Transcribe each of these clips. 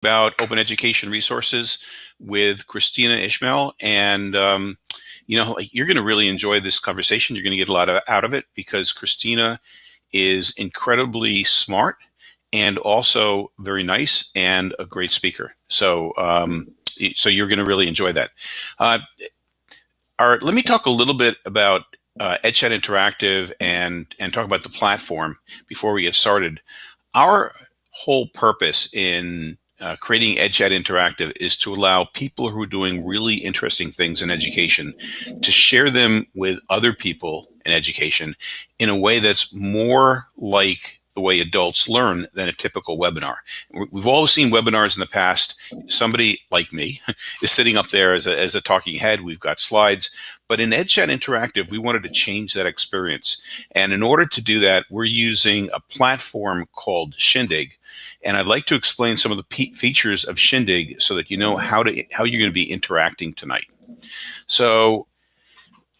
about open education resources with Kristina Ishmael. And, um, you know, you're going to really enjoy this conversation. You're going to get a lot of, out of it because Kristina is incredibly smart and also very nice and a great speaker. So, um, so you're going to really enjoy that. Uh, all right, let me talk a little bit about uh, EdChat Interactive and and talk about the platform before we get started. Our whole purpose in uh, creating EdChat Interactive is to allow people who are doing really interesting things in education to share them with other people in education in a way that's more like the way adults learn than a typical webinar. We've always seen webinars in the past. Somebody like me is sitting up there as a, as a talking head. We've got slides. But in EdChat Interactive, we wanted to change that experience. And in order to do that, we're using a platform called Shindig. And I'd like to explain some of the features of Shindig so that you know how to how you're going to be interacting tonight. So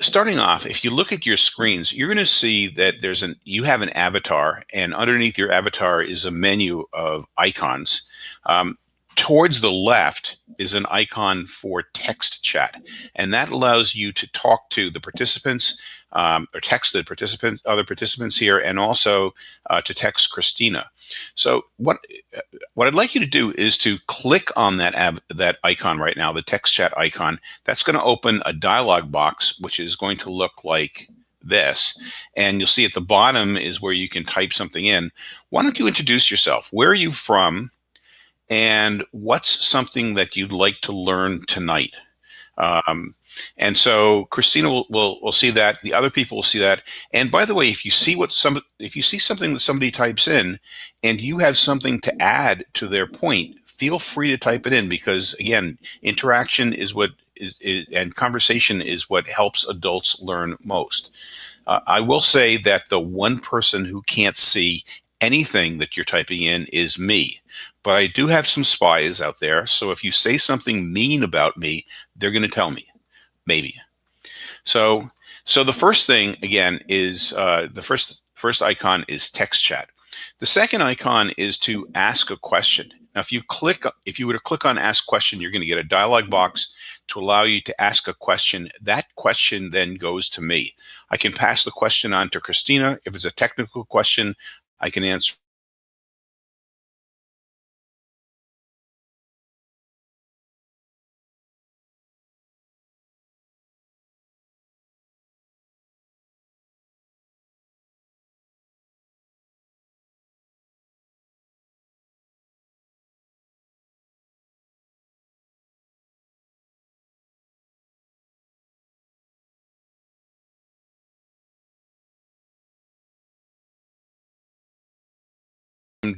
starting off, if you look at your screens, you're going to see that there's an you have an avatar, and underneath your avatar is a menu of icons. Um, towards the left is an icon for text chat, and that allows you to talk to the participants um, or text the participant, other participants here, and also uh, to text Kristina. So what what I'd like you to do is to click on that that icon right now, the text chat icon. That's going to open a dialog box, which is going to look like this. And you'll see at the bottom is where you can type something in. Why don't you introduce yourself? Where are you from? And what's something that you'd like to learn tonight? Um, and so Christina will, will, will see that. The other people will see that. And by the way, if you see what some, if you see something that somebody types in, and you have something to add to their point, feel free to type it in because again, interaction is what is, is and conversation is what helps adults learn most. Uh, I will say that the one person who can't see anything that you're typing in is me. But I do have some spies out there. So if you say something mean about me, they're going to tell me maybe. So, so the first thing again is uh, the first first icon is text chat. The second icon is to ask a question. Now, if you click, if you were to click on ask question, you're going to get a dialog box to allow you to ask a question. That question then goes to me. I can pass the question on to Kristina. If it's a technical question, I can answer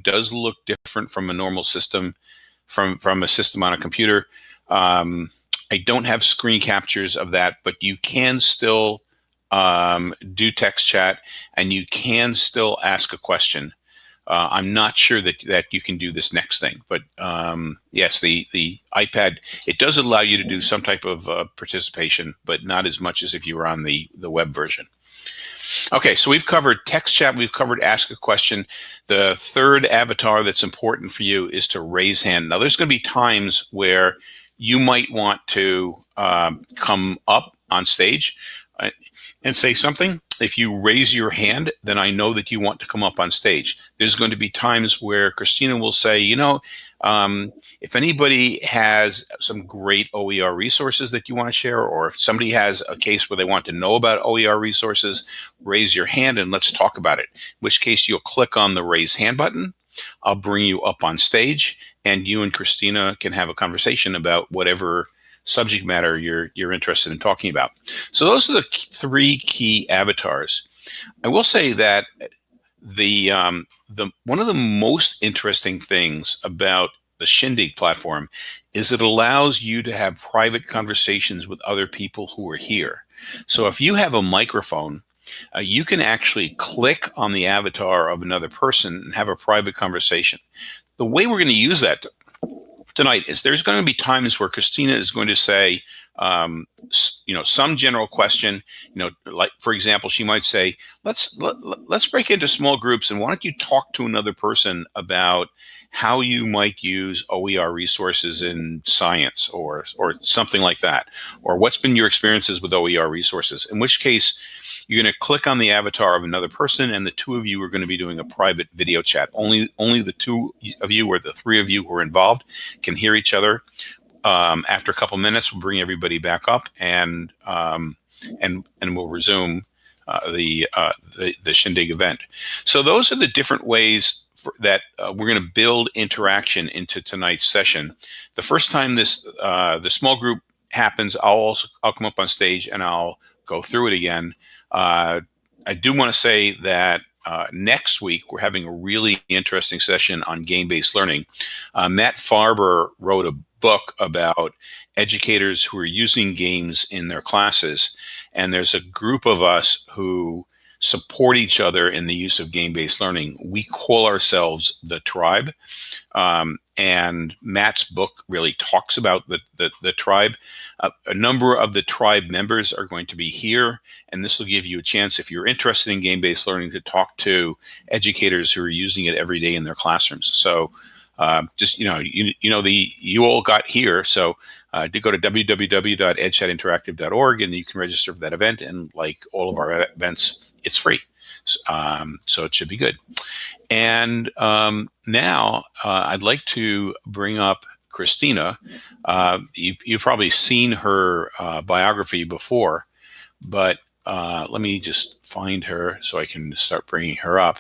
does look different from a normal system, from, from a system on a computer. Um, I don't have screen captures of that, but you can still um, do text chat and you can still ask a question. Uh, I'm not sure that, that you can do this next thing, but um, yes, the, the iPad, it does allow you to do some type of uh, participation, but not as much as if you were on the, the web version. Okay, so we've covered text chat, we've covered ask a question. The third avatar that's important for you is to raise hand. Now, there's going to be times where you might want to um, come up on stage and say something. If you raise your hand, then I know that you want to come up on stage. There's going to be times where Kristina will say, you know, um, if anybody has some great OER resources that you want to share, or if somebody has a case where they want to know about OER resources, raise your hand and let's talk about it. In which case you'll click on the raise hand button. I'll bring you up on stage and you and Kristina can have a conversation about whatever subject matter you're, you're interested in talking about. So those are the three key avatars. I will say that the um, the one of the most interesting things about the Shindig platform is it allows you to have private conversations with other people who are here. So if you have a microphone, uh, you can actually click on the avatar of another person and have a private conversation. The way we're going to use that tonight is there's going to be times where Kristina is going to say, um, you know, some general question, you know, like for example, she might say, let's let, let's break into small groups and why don't you talk to another person about how you might use OER resources in science or or something like that, or what's been your experiences with OER resources. In which case, you're going to click on the avatar of another person, and the two of you are going to be doing a private video chat. Only only the two of you or the three of you who are involved can hear each other um, after a couple minutes, we'll bring everybody back up and um, and and we'll resume uh, the, uh, the, the shindig event. So those are the different ways that uh, we're going to build interaction into tonight's session. The first time this uh, the small group happens, I'll also I'll come up on stage and I'll go through it again. Uh, I do want to say that uh, next week, we're having a really interesting session on game-based learning. Uh, Matt Farber wrote a book about educators who are using games in their classes. And there's a group of us who support each other in the use of game-based learning. We call ourselves the tribe. Um, and Matt's book really talks about the, the, the tribe. Uh, a number of the tribe members are going to be here, and this will give you a chance, if you're interested in game-based learning, to talk to educators who are using it every day in their classrooms. So uh, just you know you, you know the you all got here so uh, to go to www.edchatinteractive.org and you can register for that event and like all of our events it's free um, so it should be good and um, now uh, I'd like to bring up Kristina uh, you, you've probably seen her uh, biography before but uh, let me just find her so I can start bringing her up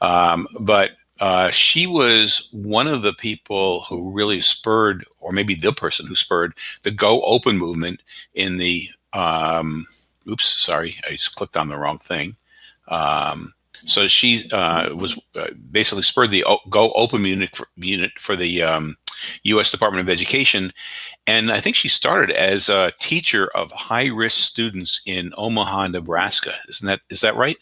um, but uh, she was one of the people who really spurred, or maybe the person who spurred, the Go Open movement in the. Um, oops, sorry, I just clicked on the wrong thing. Um, so she uh, was uh, basically spurred the Go Open unit for, unit for the um, U.S. Department of Education, and I think she started as a teacher of high risk students in Omaha, Nebraska. Isn't that is that right?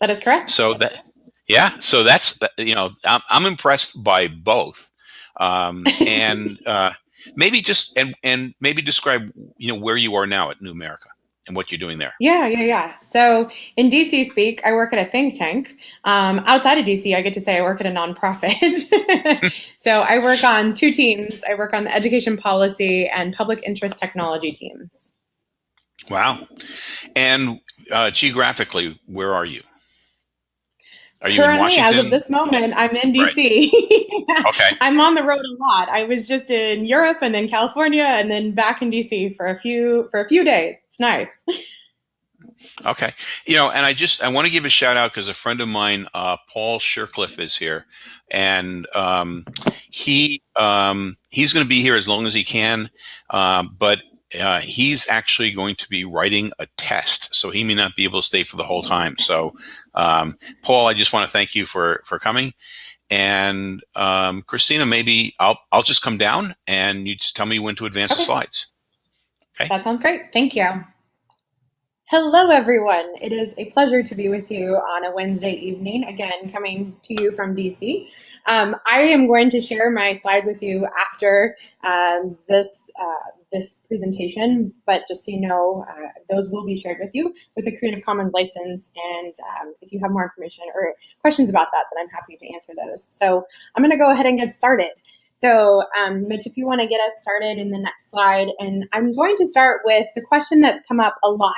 That is correct. So that yeah, so that's you know I'm, I'm impressed by both, um, and uh, maybe just and and maybe describe you know where you are now at New America and what you're doing there. Yeah, yeah, yeah. So in DC speak, I work at a think tank. Um, outside of DC, I get to say I work at a nonprofit. so I work on two teams. I work on the education policy and public interest technology teams. Wow. And uh, geographically, where are you? Are you Currently, in Washington? as of this moment, I'm in DC. Right. okay. I'm on the road a lot. I was just in Europe and then California and then back in DC for a few for a few days. It's nice. Okay. You know, and I just I want to give a shout out because a friend of mine, uh, Paul Shercliffe, is here, and um, he um, he's going to be here as long as he can. Uh, but uh, he's actually going to be writing a test, so he may not be able to stay for the whole time. So, um, Paul, I just want to thank you for for coming. And um, Kristina, maybe I'll I'll just come down and you just tell me when to advance okay. the slides. Okay. That sounds great. Thank you. Hello, everyone. It is a pleasure to be with you on a Wednesday evening, again, coming to you from DC. Um, I am going to share my slides with you after um, this uh, this presentation, but just so you know, uh, those will be shared with you with a Creative Commons license. And um, if you have more information or questions about that, then I'm happy to answer those. So I'm gonna go ahead and get started. So um, Mitch, if you wanna get us started in the next slide, and I'm going to start with the question that's come up a lot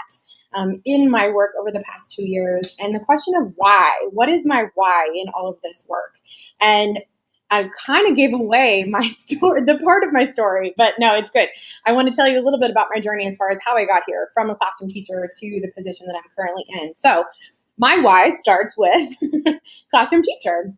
um, in my work over the past two years, and the question of why. What is my why in all of this work? And I kind of gave away my story, the part of my story, but no, it's good. I want to tell you a little bit about my journey as far as how I got here from a classroom teacher to the position that I'm currently in. So, my why starts with classroom teacher.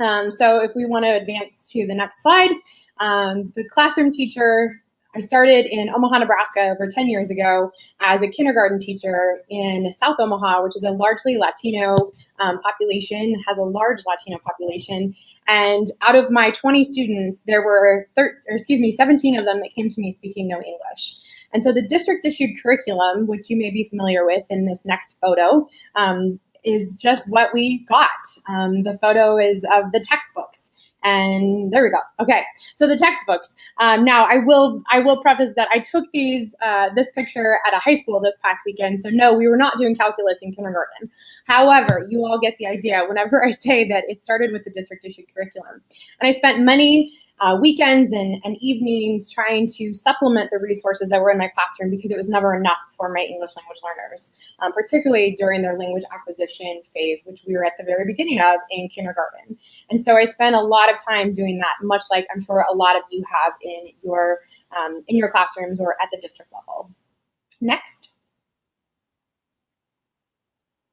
Um, so, if we want to advance to the next slide, um, the classroom teacher I started in Omaha, Nebraska over 10 years ago as a kindergarten teacher in South Omaha, which is a largely Latino um, population, has a large Latino population. And out of my 20 students, there were, thir- or excuse me, 17 of them that came to me speaking no English. And so the district issued curriculum, which you may be familiar with in this next photo, um, is just what we got. Um, the photo is of the textbooks And there we go. Okay, so the textbooks. Um, now I will I will preface that I took these uh, this picture at a high school this past weekend. So no, we were not doing calculus in kindergarten. However, you all get the idea whenever I say that it started with the district issued curriculum. And I spent many uh, weekends and, and evenings trying to supplement the resources that were in my classroom because it was never enough for my English language learners, um, particularly during their language acquisition phase, which we were at the very beginning of in kindergarten. And so I spent a lot of time doing that, much like I'm sure a lot of you have in your um, in your classrooms or at the district level. Next.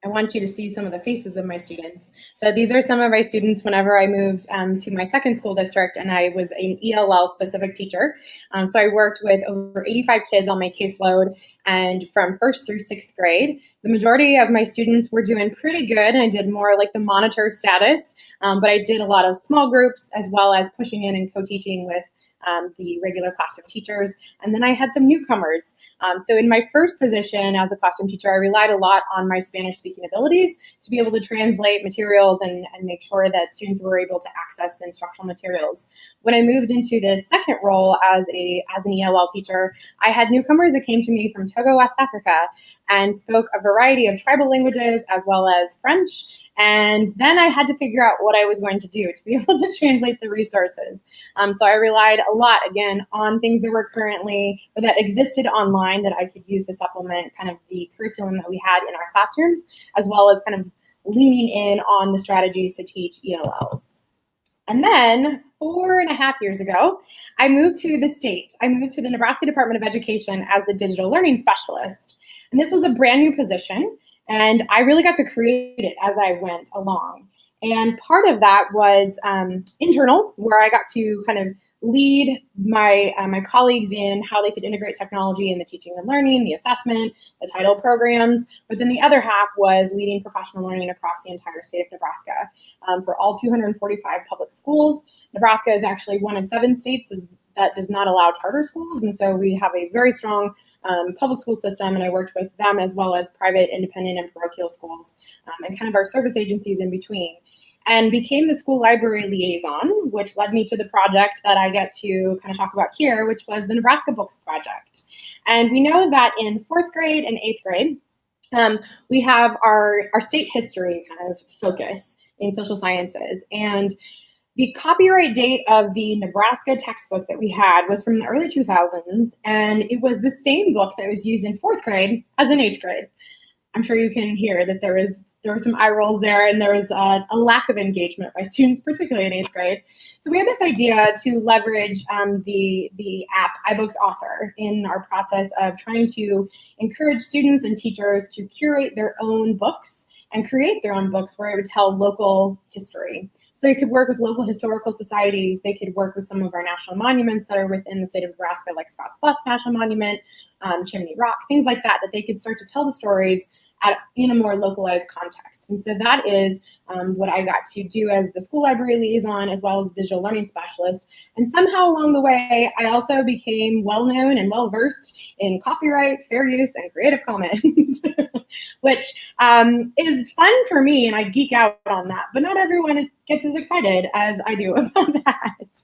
I want you to see some of the faces of my students. So these are some of my students whenever I moved um, to my second school district and I was an ELL specific teacher. Um, so I worked with over 85 kids on my caseload and from first through sixth grade. The majority of my students were doing pretty good and I did more like the monitor status, um, but I did a lot of small groups as well as pushing in and co-teaching with um, the regular classroom teachers. And then I had some newcomers. Um, so in my first position as a classroom teacher, I relied a lot on my Spanish speaking abilities to be able to translate materials and, and make sure that students were able to access the instructional materials. When I moved into this second role as, a, as an ELL teacher, I had newcomers that came to me from Togo, West Africa, and spoke a variety of tribal languages as well as French and then I had to figure out what I was going to do to be able to translate the resources. Um, so I relied a lot, again, on things that were currently, or that existed online that I could use to supplement kind of the curriculum that we had in our classrooms, as well as kind of leaning in on the strategies to teach ELLs. And then four and a half years ago, I moved to the state. I moved to the Nebraska Department of Education as the digital learning specialist. And this was a brand new position. And I really got to create it as I went along. And part of that was um, internal, where I got to kind of lead my uh, my colleagues in how they could integrate technology in the teaching and learning, the assessment, the title programs. But then the other half was leading professional learning across the entire state of Nebraska um, for all 245 public schools. Nebraska is actually one of seven states that does not allow charter schools, and so we have a very strong um, public school system, and I worked with them as well as private, independent, and parochial schools, um, and kind of our service agencies in between. And became the school library liaison, which led me to the project that I get to kind of talk about here, which was the Nebraska Books Project. And we know that in fourth grade and eighth grade, um, we have our, our state history kind of focus in social sciences. And the copyright date of the Nebraska textbook that we had was from the early 2000s, and it was the same book that was used in fourth grade as in eighth grade. I'm sure you can hear that there was there were some eye rolls there, and there was uh, a lack of engagement by students, particularly in eighth grade. So we had this idea to leverage um, the the app iBooks Author in our process of trying to encourage students and teachers to curate their own books and create their own books where it would tell local history. They could work with local historical societies. They could work with some of our national monuments that are within the state of Nebraska, like Scotts Bluff National Monument, um, Chimney Rock, things like that, that they could start to tell the stories at, in a more localized context. And so that is um, what I got to do as the school library liaison, as well as digital learning specialist. And somehow along the way, I also became well-known and well-versed in copyright, fair use, and Creative Commons, which um, is fun for me, and I geek out on that. But not everyone gets as excited as I do about that.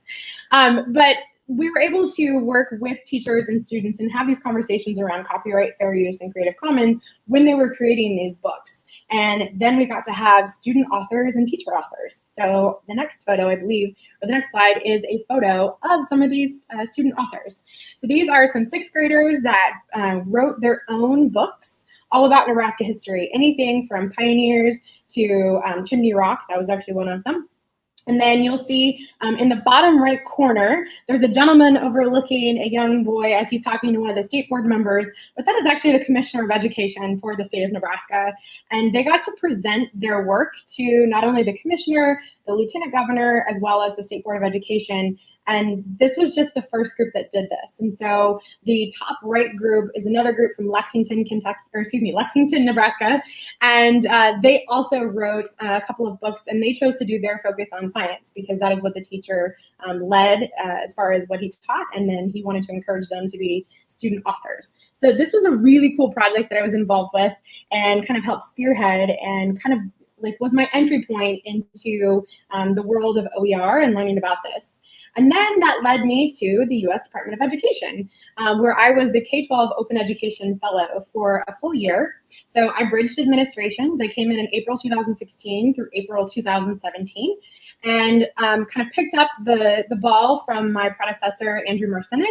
Um, but we were able to work with teachers and students and have these conversations around copyright, fair use, and Creative Commons when they were creating these books. And then we got to have student authors and teacher authors. So the next photo, I believe, or the next slide is a photo of some of these uh, student authors. So these are some sixth graders that uh, wrote their own books all about Nebraska history, anything from pioneers to um, Chimney Rock, that was actually one of them, and then you'll see um, in the bottom right corner, there's a gentleman overlooking a young boy as he's talking to one of the state board members, but that is actually the commissioner of education for the state of Nebraska. And they got to present their work to not only the commissioner, the lieutenant governor, as well as the state board of education. And this was just the first group that did this. And so the top right group is another group from Lexington, Kentucky, or excuse me, Lexington, Nebraska. And uh, they also wrote a couple of books and they chose to do their focus on science because that is what the teacher um, led uh, as far as what he taught. And then he wanted to encourage them to be student authors. So this was a really cool project that I was involved with and kind of helped spearhead and kind of like was my entry point into um, the world of OER and learning about this. And then that led me to the US Department of Education, um, where I was the K 12 Open Education Fellow for a full year. So I bridged administrations. I came in in April 2016 through April 2017 and um, kind of picked up the, the ball from my predecessor, Andrew Marcinek,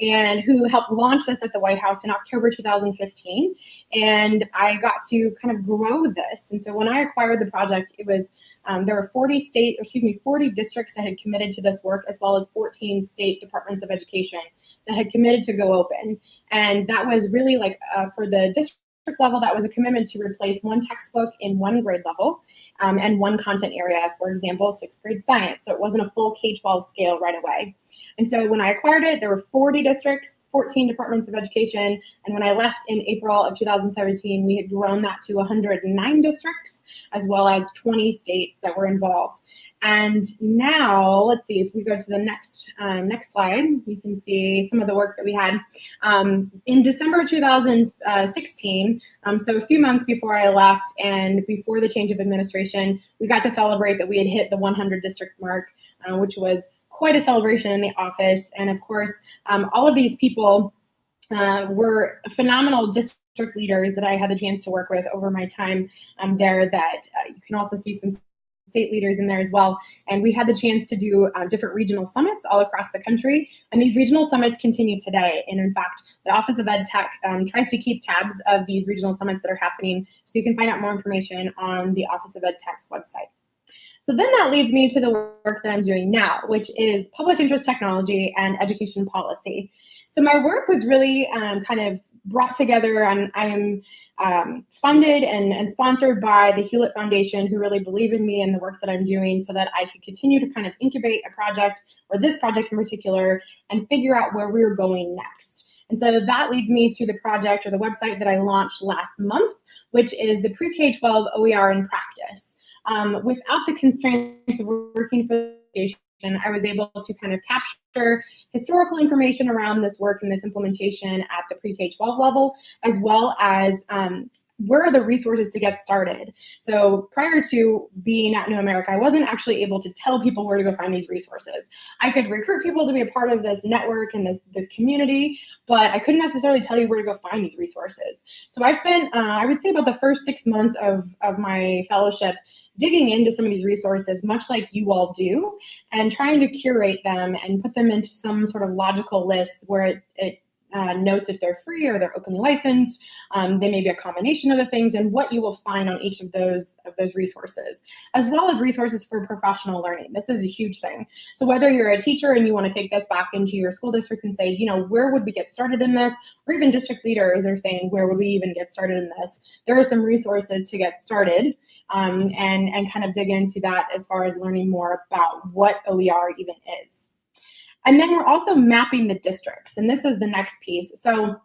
and who helped launch this at the White House in October 2015. And I got to kind of grow this. And so when I acquired the project, it was um, there were 40 state, excuse me, 40 districts that had committed to this work, as well as 14 state departments of education that had committed to go open. And that was really like uh, for the district level, that was a commitment to replace one textbook in one grade level um, and one content area, for example, sixth grade science. So it wasn't a full K-12 scale right away. And so when I acquired it, there were 40 districts, 14 departments of education. And when I left in April of 2017, we had grown that to 109 districts, as well as 20 states that were involved. And now, let's see if we go to the next um, next slide, you can see some of the work that we had um, in December 2016. Um, so a few months before I left and before the change of administration, we got to celebrate that we had hit the 100 district mark, uh, which was quite a celebration in the office. And of course, um, all of these people uh, were phenomenal district leaders that I had the chance to work with over my time um, there that uh, you can also see some state leaders in there as well. And we had the chance to do uh, different regional summits all across the country. And these regional summits continue today. And in fact, the Office of Ed Tech um, tries to keep tabs of these regional summits that are happening. So you can find out more information on the Office of Ed Tech's website. So then that leads me to the work that I'm doing now, which is public interest technology and education policy. So my work was really um, kind of brought together and I am um, funded and, and sponsored by the Hewlett Foundation who really believe in me and the work that I'm doing so that I could continue to kind of incubate a project or this project in particular and figure out where we are going next. And so that leads me to the project or the website that I launched last month, which is the Pre-K-12 OER in Practice. Um, without the constraints of working for education, I was able to kind of capture historical information around this work and this implementation at the pre-K-12 level, as well as um, where are the resources to get started? So prior to being at New America, I wasn't actually able to tell people where to go find these resources. I could recruit people to be a part of this network and this, this community, but I couldn't necessarily tell you where to go find these resources. So I spent, uh, I would say about the first six months of, of my fellowship digging into some of these resources, much like you all do, and trying to curate them and put them into some sort of logical list where it, it uh, notes if they're free or they're openly licensed. Um, they may be a combination of the things and what you will find on each of those of those resources, as well as resources for professional learning. This is a huge thing. So whether you're a teacher and you want to take this back into your school district and say, you know, where would we get started in this? Or even district leaders are saying, where would we even get started in this? There are some resources to get started um, and, and kind of dig into that as far as learning more about what OER even is. And then we're also mapping the districts, and this is the next piece. So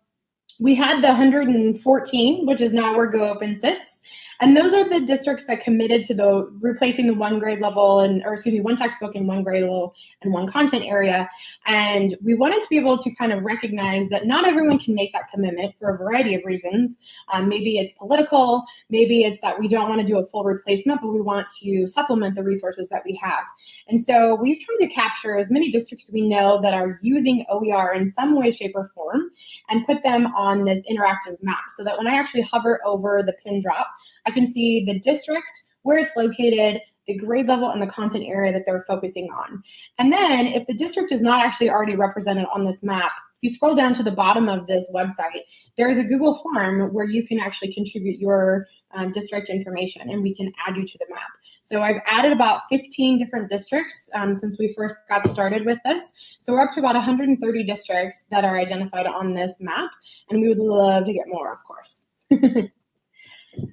we had the 114, which is now where Go Open sits. And those are the districts that committed to the replacing the one grade level and, or excuse me, one textbook in one grade level and one content area. And we wanted to be able to kind of recognize that not everyone can make that commitment for a variety of reasons. Um, maybe it's political, maybe it's that we don't want to do a full replacement, but we want to supplement the resources that we have. And so we've tried to capture as many districts we know that are using OER in some way, shape, or form and put them on this interactive map so that when I actually hover over the pin drop, I can see the district, where it's located, the grade level and the content area that they're focusing on. And then if the district is not actually already represented on this map, if you scroll down to the bottom of this website, there's a Google form where you can actually contribute your um, district information and we can add you to the map. So I've added about 15 different districts um, since we first got started with this. So we're up to about 130 districts that are identified on this map and we would love to get more, of course.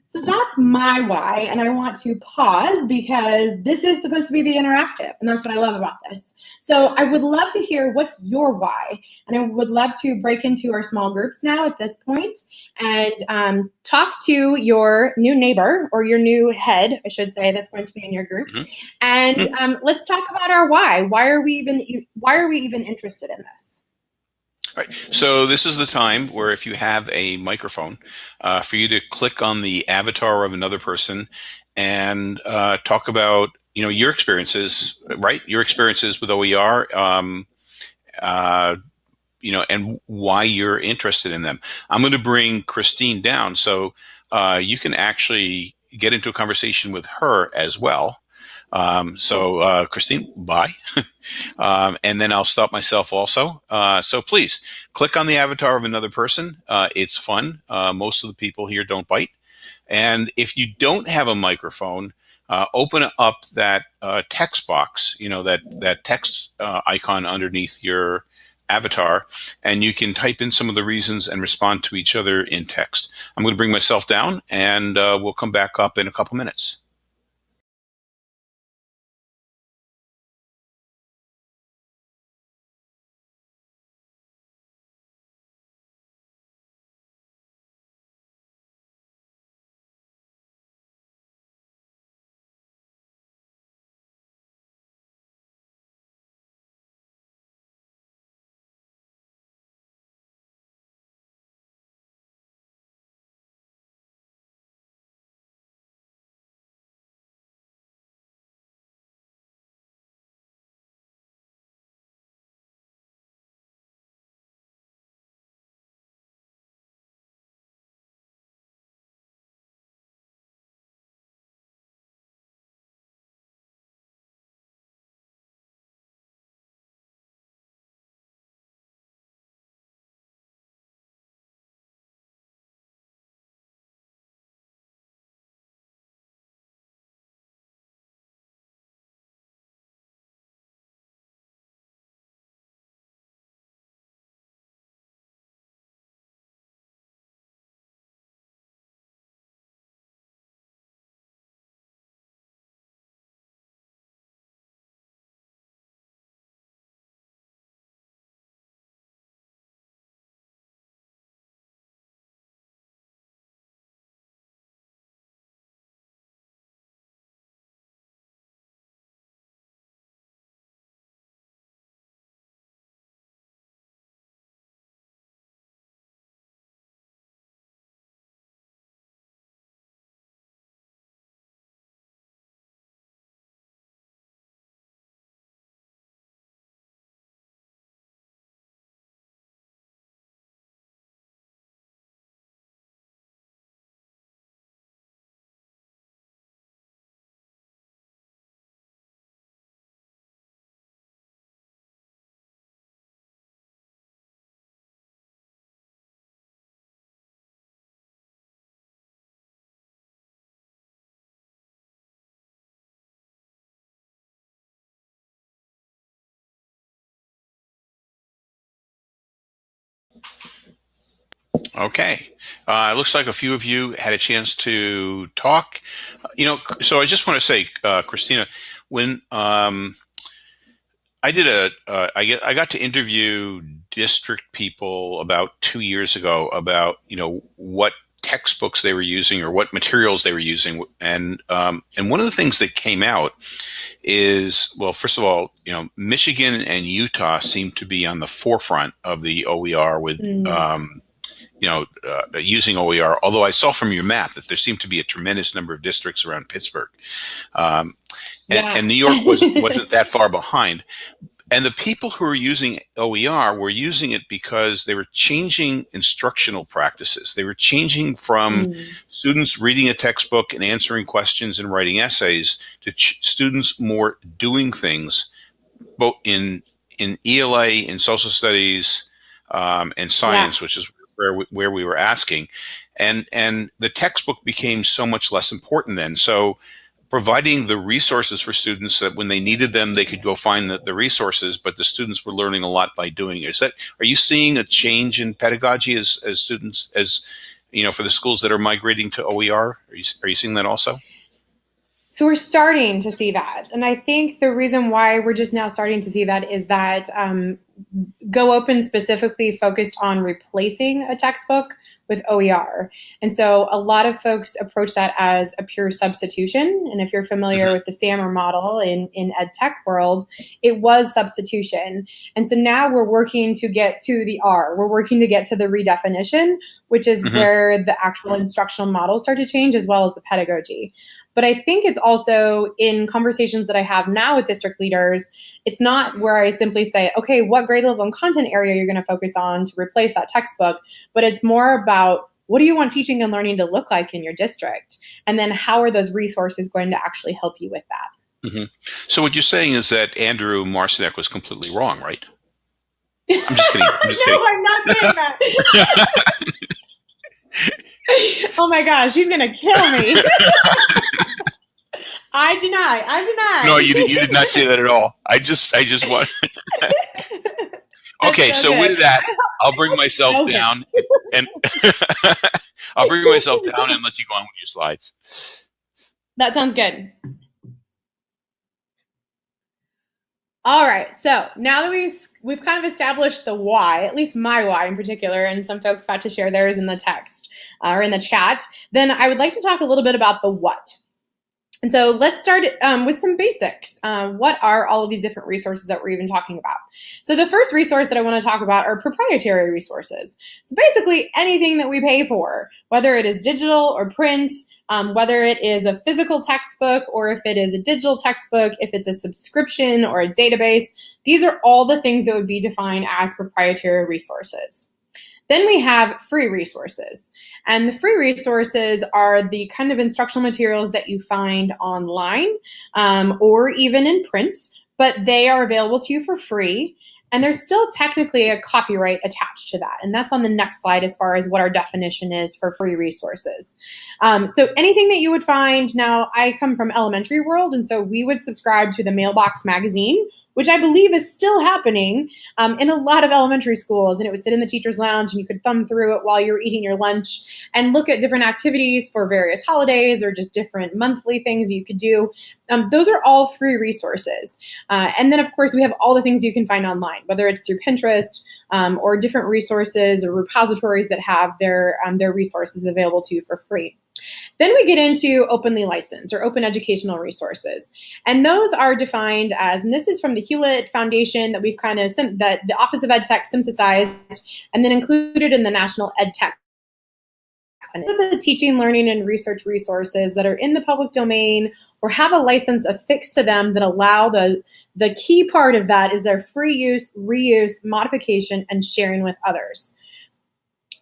So that's my why, and I want to pause because this is supposed to be the interactive, and that's what I love about this. So I would love to hear what's your why, and I would love to break into our small groups now at this point and um, talk to your new neighbor or your new head, I should say, that's going to be in your group, mm -hmm. and um, let's talk about our why. Why are we even Why are we even interested in this? Right. So this is the time where if you have a microphone, uh, for you to click on the avatar of another person and uh, talk about you know your experiences, right? Your experiences with OER, um, uh, you know, and why you're interested in them. I'm going to bring Christine down so uh, you can actually get into a conversation with her as well. Um, so, uh, Christine, bye. um, and then I'll stop myself also. Uh, so please click on the avatar of another person. Uh, it's fun. Uh, most of the people here don't bite. And if you don't have a microphone, uh, open up that uh, text box, you know, that, that text icon underneath your avatar, and you can type in some of the reasons and respond to each other in text. I'm going to bring myself down, and we'll come back up in a couple minutes. Okay. Uh, it looks like a few of you had a chance to talk. You know, so I just want to say, uh, Kristina, when um, I did a, uh, I, get, I got to interview district people about two years ago about, you know, what textbooks they were using or what materials they were using. And, um, and one of the things that came out is, well, first of all, you know, Michigan and Utah seem to be on the forefront of the OER with, mm. um, you know, uh, using OER. Although I saw from your map that there seemed to be a tremendous number of districts around Pittsburgh, um, and, yeah. and, New York wasn't wasn't that far behind. And the people who were using OER were using it because they were changing instructional practices. They were changing from mm. students reading a textbook and answering questions and writing essays to students more doing things, both in in ELA, in social studies, um, and science, yeah. which is where we, where we were asking, and and the textbook became so much less important then. So providing the resources for students that when they needed them, they could go find the, the resources, but the students were learning a lot by doing it. Is that, are you seeing a change in pedagogy as, as students, as, you know, for the schools that are migrating to OER? Are you, are you seeing that also? So we're starting to see that. And I think the reason why we're just now starting to see that is that um, Go Open specifically focused on replacing a textbook with OER. And so a lot of folks approach that as a pure substitution. And if you're familiar mm-hmm. with the SAMR model in, in ed tech world, it was substitution. And so now we're working to get to the R. We're working to get to the redefinition, which is mm-hmm. where the actual instructional models start to change as well as the pedagogy. But I think it's also in conversations that I have now with district leaders, it's not where I simply say, okay, what grade level and content area you're going to focus on to replace that textbook, but it's more about what do you want teaching and learning to look like in your district? And then how are those resources going to actually help you with that? Mm-hmm. So what you're saying is that Andrew Marcinek was completely wrong, right? I'm just kidding. I'm just no, kidding. I'm not saying that. oh my gosh, she's gonna kill me. I deny. I deny. No, you did, you did not say that at all. I just I just want. okay, so, so with that, I'll bring myself okay. down and I'll bring myself down and let you go on with your slides. That sounds good. All right, so now that we've we've kind of established the why, at least my why in particular, and some folks got to share theirs in the text uh, or in the chat, then I would like to talk a little bit about the what. And so let's start um, with some basics. Uh, what are all of these different resources that we're even talking about? So the first resource that I want to talk about are proprietary resources. So basically anything that we pay for, whether it is digital or print, um, whether it is a physical textbook or if it is a digital textbook, if it's a subscription or a database, these are all the things that would be defined as proprietary resources. Then we have free resources. And the free resources are the kind of instructional materials that you find online um, or even in print, but they are available to you for free. And there's still technically a copyright attached to that. And that's on the next slide as far as what our definition is for free resources. Um, so anything that you would find, now I come from elementary world, and so we would subscribe to the Mailbox magazine, which I believe is still happening um, in a lot of elementary schools. And it would sit in the teacher's lounge and you could thumb through it while you were eating your lunch and look at different activities for various holidays or just different monthly things you could do. Um, those are all free resources. Uh, and then, of course, we have all the things you can find online, whether it's through Pinterest um, or different resources or repositories that have their, um, their resources available to you for free. Then we get into openly licensed or open educational resources. And those are defined as, and this is from the Hewlett Foundation that we've kind of, that the Office of Ed Tech synthesized and then included in the National Ed Tech the teaching, learning, and research resources that are in the public domain or have a license affixed to them that allow the, the key part of that is their free use, reuse, modification, and sharing with others.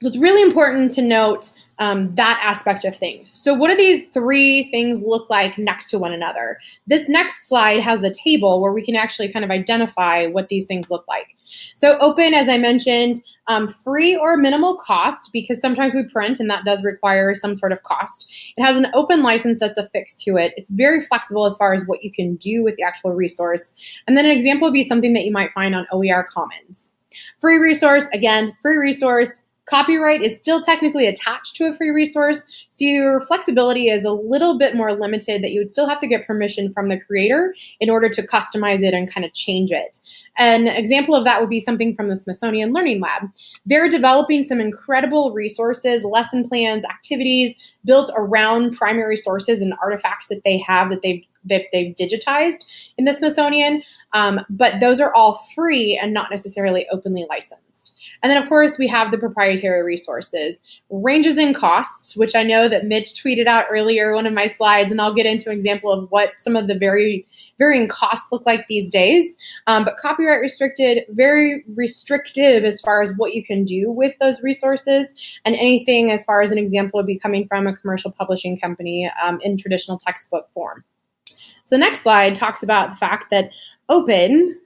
So it's really important to note um, that aspect of things. So what do these three things look like next to one another? This next slide has a table where we can actually kind of identify what these things look like. So open, as I mentioned, um, free or minimal cost because sometimes we print and that does require some sort of cost. It has an open license that's affixed to it. It's very flexible as far as what you can do with the actual resource. And then an example would be something that you might find on OER Commons. Free resource, again, free resource, Copyright is still technically attached to a free resource, so your flexibility is a little bit more limited that you would still have to get permission from the creator in order to customize it and kind of change it. An example of that would be something from the Smithsonian Learning Lab. They're developing some incredible resources, lesson plans, activities built around primary sources and artifacts that they have that they've that they've digitized in the Smithsonian, um, but those are all free and not necessarily openly licensed. And then, of course, we have the proprietary resources. Ranges in costs, which I know that Mitch tweeted out earlier, one of my slides, and I'll get into an example of what some of the very varying costs look like these days. Um, but copyright restricted, very restrictive as far as what you can do with those resources, and anything as far as an example would be coming from a commercial publishing company um, in traditional textbook form. So the next slide talks about the fact that open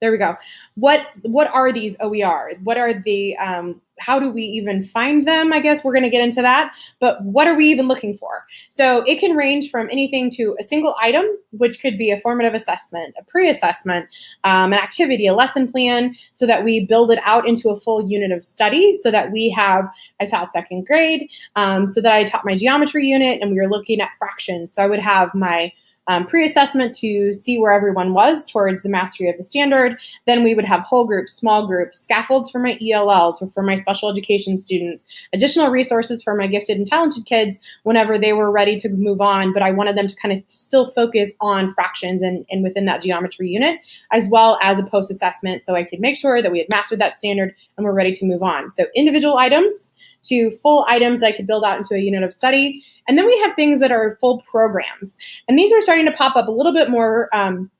there we go. What what are these OER? What are the um, how do we even find them? I guess we're going to get into that. But what are we even looking for? So it can range from anything to a single item, which could be a formative assessment, a pre-assessment, um, an activity, a lesson plan, so that we build it out into a full unit of study. So that we have I taught second grade, um, so that I taught my geometry unit, and we were looking at fractions. So I would have my um, pre-assessment to see where everyone was towards the mastery of the standard. Then we would have whole groups, small groups, scaffolds for my ELLs or for my special education students, additional resources for my gifted and talented kids whenever they were ready to move on, but I wanted them to kind of still focus on fractions and, and within that geometry unit, as well as a post-assessment so I could make sure that we had mastered that standard and we're ready to move on. So individual items, to full items that I could build out into a unit of study. And then we have things that are full programs. And these are starting to pop up a little bit more um,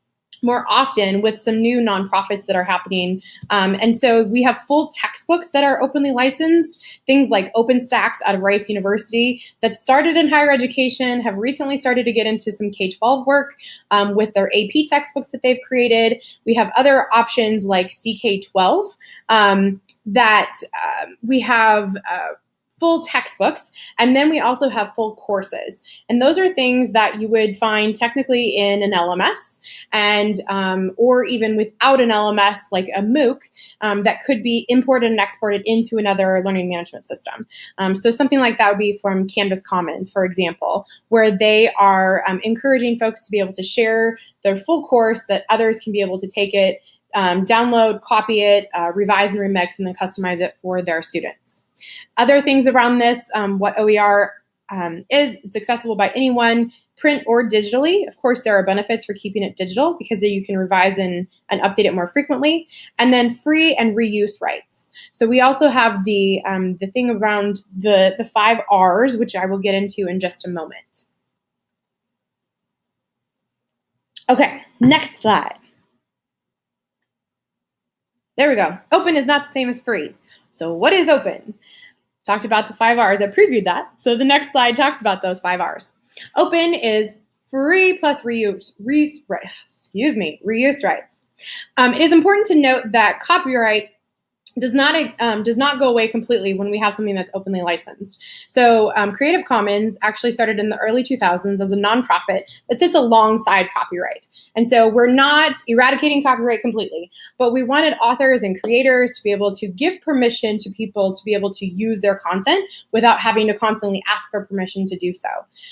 more often with some new nonprofits that are happening. Um, and so we have full textbooks that are openly licensed, things like OpenStax out of Rice University that started in higher education, have recently started to get into some K-12 work um, with their AP textbooks that they've created. We have other options like CK12 um, that uh, we have uh, full textbooks, and then we also have full courses. And those are things that you would find technically in an LMS, and um, or even without an LMS, like a MOOC, um, that could be imported and exported into another learning management system. Um, so something like that would be from Canvas Commons, for example, where they are um, encouraging folks to be able to share their full course that others can be able to take it um, download, copy it, uh, revise and remix, and then customize it for their students. Other things around this, um, what OER um, is, it's accessible by anyone, print or digitally. Of course, there are benefits for keeping it digital because you can revise and, and update it more frequently. And then free and reuse rights. So we also have the, um, the thing around the, the five R's, which I will get into in just a moment. Okay, next slide. There we go. Open is not the same as free. So what is open? Talked about the five R's. I previewed that. So the next slide talks about those five R's. Open is free plus reuse, re, excuse me, reuse rights. Um, it is important to note that copyright does not um, does not go away completely when we have something that's openly licensed. So um, Creative Commons actually started in the early 2000s as a nonprofit that sits alongside copyright. And so we're not eradicating copyright completely, but we wanted authors and creators to be able to give permission to people to be able to use their content without having to constantly ask for permission to do so.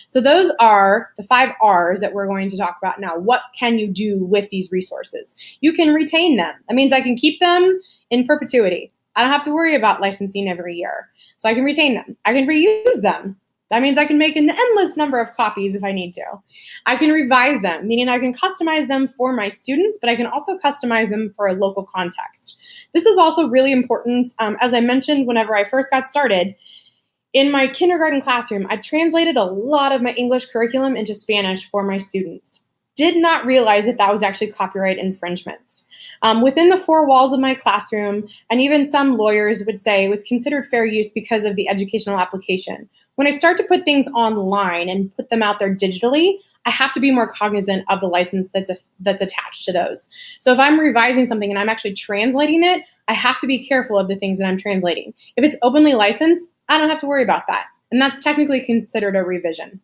So those are the five R's that we're going to talk about now. What can you do with these resources? You can retain them. That means I can keep them in perpetuity. I don't have to worry about licensing every year. So I can retain them. I can reuse them. That means I can make an endless number of copies if I need to. I can revise them, meaning I can customize them for my students, but I can also customize them for a local context. This is also really important. Um, as I mentioned whenever I first got started, in my kindergarten classroom, I translated a lot of my English curriculum into Spanish for my students did not realize that that was actually copyright infringement. Um, within the four walls of my classroom, and even some lawyers would say it was considered fair use because of the educational application. When I start to put things online and put them out there digitally, I have to be more cognizant of the license that's, a, that's attached to those. So if I'm revising something and I'm actually translating it, I have to be careful of the things that I'm translating. If it's openly licensed, I don't have to worry about that. And that's technically considered a revision.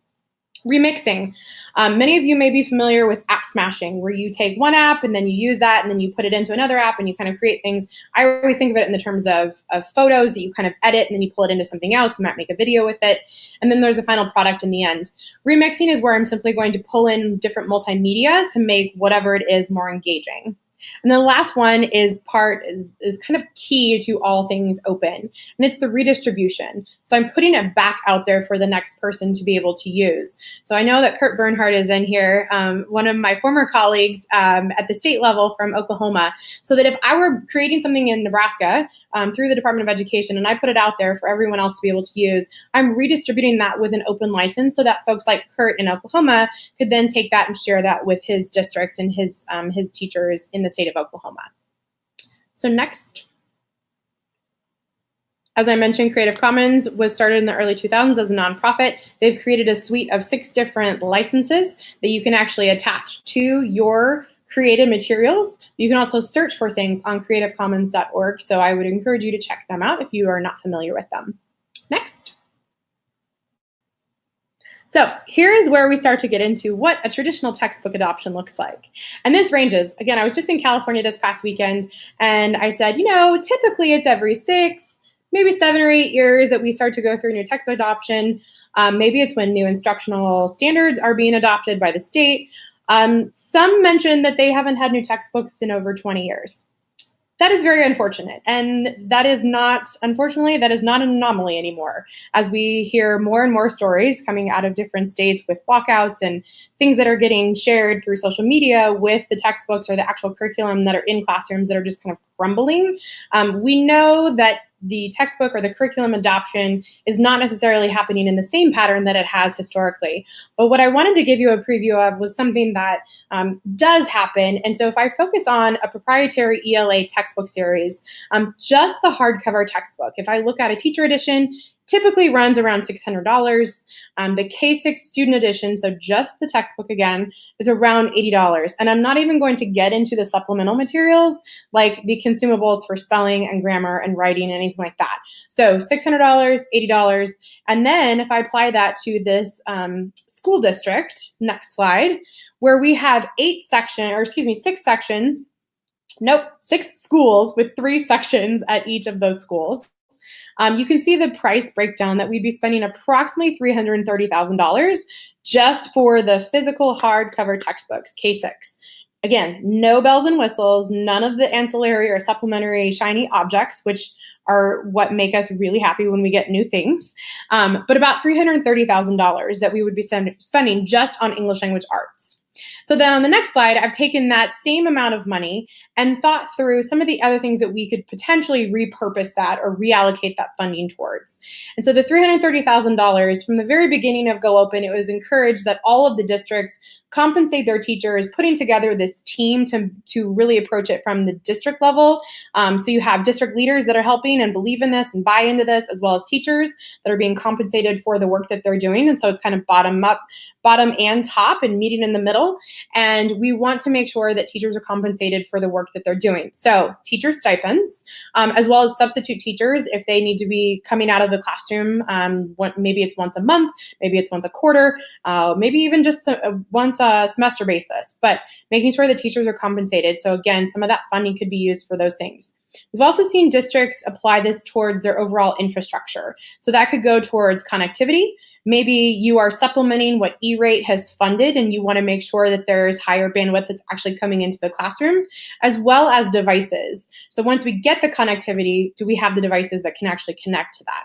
Remixing. Um, many of you may be familiar with app smashing, where you take one app and then you use that and then you put it into another app and you kind of create things. I always think of it in the terms of, of photos that you kind of edit and then you pull it into something else. You might make a video with it. And then there's a final product in the end. Remixing is where I'm simply going to pull in different multimedia to make whatever it is more engaging. And the last one is part is, is kind of key to all things open, and it's the redistribution. So I'm putting it back out there for the next person to be able to use. So I know that Kurt Bernhardt is in here, um, one of my former colleagues um, at the state level from Oklahoma, so that if I were creating something in Nebraska um, through the Department of Education and I put it out there for everyone else to be able to use, I'm redistributing that with an open license so that folks like Kurt in Oklahoma could then take that and share that with his districts and his, um, his teachers in the state of Oklahoma. So next. As I mentioned, Creative Commons was started in the early 2000s as a nonprofit. They've created a suite of six different licenses that you can actually attach to your created materials. You can also search for things on creativecommons.org, so I would encourage you to check them out if you are not familiar with them. Next. So here is where we start to get into what a traditional textbook adoption looks like. And this ranges. Again, I was just in California this past weekend, and I said, you know, typically it's every six, maybe seven or eight years that we start to go through a new textbook adoption. Um, maybe it's when new instructional standards are being adopted by the state. Um, some mention that they haven't had new textbooks in over 20 years that is very unfortunate. And that is not, unfortunately, that is not an anomaly anymore. As we hear more and more stories coming out of different states with walkouts and things that are getting shared through social media with the textbooks or the actual curriculum that are in classrooms that are just kind of crumbling, um, we know that the textbook or the curriculum adoption is not necessarily happening in the same pattern that it has historically. But what I wanted to give you a preview of was something that um, does happen. And so if I focus on a proprietary ELA textbook series, um, just the hardcover textbook, if I look at a teacher edition, typically runs around $600. Um, the K6 student edition, so just the textbook again, is around $80. And I'm not even going to get into the supplemental materials like the consumables for spelling and grammar and writing and anything like that. So $600, $80. And then if I apply that to this um, school district, next slide, where we have eight section, or excuse me, six sections Nope, six schools with three sections at each of those schools. Um, you can see the price breakdown that we'd be spending approximately $330,000 just for the physical hardcover textbooks, K6. Again, no bells and whistles, none of the ancillary or supplementary shiny objects, which are what make us really happy when we get new things, um, but about $330,000 that we would be spending just on English language arts. So then on the next slide, I've taken that same amount of money and thought through some of the other things that we could potentially repurpose that or reallocate that funding towards. And so the $330,000 from the very beginning of Go Open, it was encouraged that all of the districts compensate their teachers, putting together this team to, to really approach it from the district level. Um, so you have district leaders that are helping and believe in this and buy into this, as well as teachers that are being compensated for the work that they're doing. And so it's kind of bottom up, bottom and top and meeting in the middle. And we want to make sure that teachers are compensated for the work that they're doing. So teacher stipends, um, as well as substitute teachers if they need to be coming out of the classroom. Um, maybe it's once a month, maybe it's once a quarter, uh, maybe even just a, once a semester basis, but making sure the teachers are compensated. So again, some of that funding could be used for those things. We've also seen districts apply this towards their overall infrastructure. So that could go towards connectivity. Maybe you are supplementing what E-rate has funded and you want to make sure that there's higher bandwidth that's actually coming into the classroom, as well as devices. So once we get the connectivity, do we have the devices that can actually connect to that?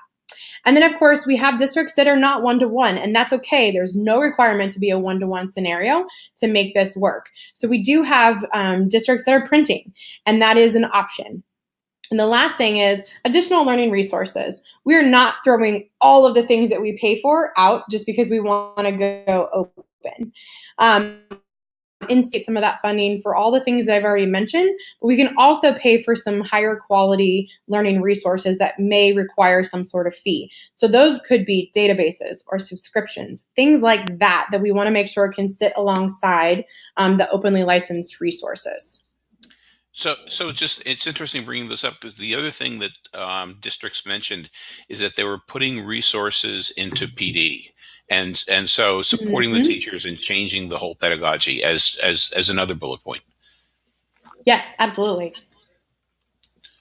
And then, of course, we have districts that are not one to one, and that's okay. There's no requirement to be a one to one scenario to make this work. So we do have um, districts that are printing, and that is an option. And the last thing is additional learning resources. We're not throwing all of the things that we pay for out just because we want to go open. Um, instate some of that funding for all the things that I've already mentioned, but we can also pay for some higher quality learning resources that may require some sort of fee. So those could be databases or subscriptions, things like that, that we wanna make sure can sit alongside um, the openly licensed resources. So, so it's just it's interesting bringing this up because the other thing that um, districts mentioned is that they were putting resources into PD and and so supporting mm-hmm. the teachers and changing the whole pedagogy as as as another bullet point yes absolutely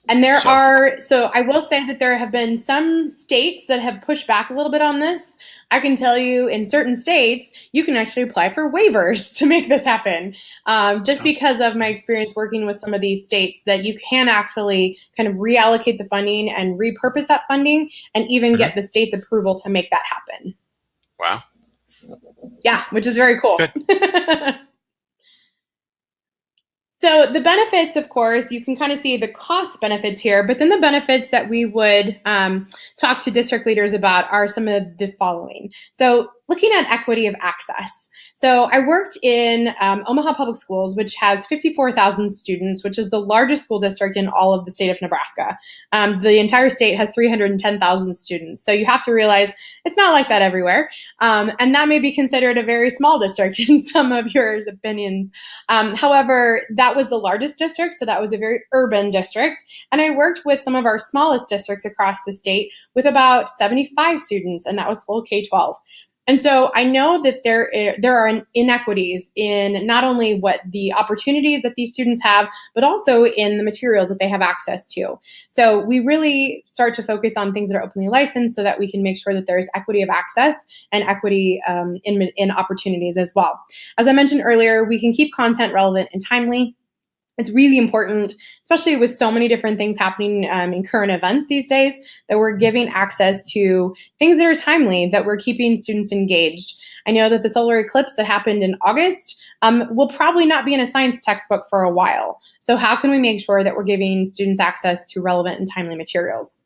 and there so, are so i will say that there have been some states that have pushed back a little bit on this i can tell you in certain states you can actually apply for waivers to make this happen um, just oh. because of my experience working with some of these states that you can actually kind of reallocate the funding and repurpose that funding and even mm-hmm. get the state's approval to make that happen Wow. Yeah, which is very cool. so the benefits, of course, you can kind of see the cost benefits here, but then the benefits that we would um, talk to district leaders about are some of the following. So looking at equity of access. So I worked in um, Omaha Public Schools, which has 54,000 students, which is the largest school district in all of the state of Nebraska. Um, the entire state has 310,000 students. So you have to realize it's not like that everywhere. Um, and that may be considered a very small district in some of your opinions. Um, however, that was the largest district, so that was a very urban district. And I worked with some of our smallest districts across the state with about 75 students, and that was full K 12. And so I know that there there are inequities in not only what the opportunities that these students have, but also in the materials that they have access to. So we really start to focus on things that are openly licensed so that we can make sure that there's equity of access and equity um, in, in opportunities as well. As I mentioned earlier, we can keep content relevant and timely it's really important, especially with so many different things happening um, in current events these days, that we're giving access to things that are timely, that we're keeping students engaged. I know that the solar eclipse that happened in August um, will probably not be in a science textbook for a while. So how can we make sure that we're giving students access to relevant and timely materials?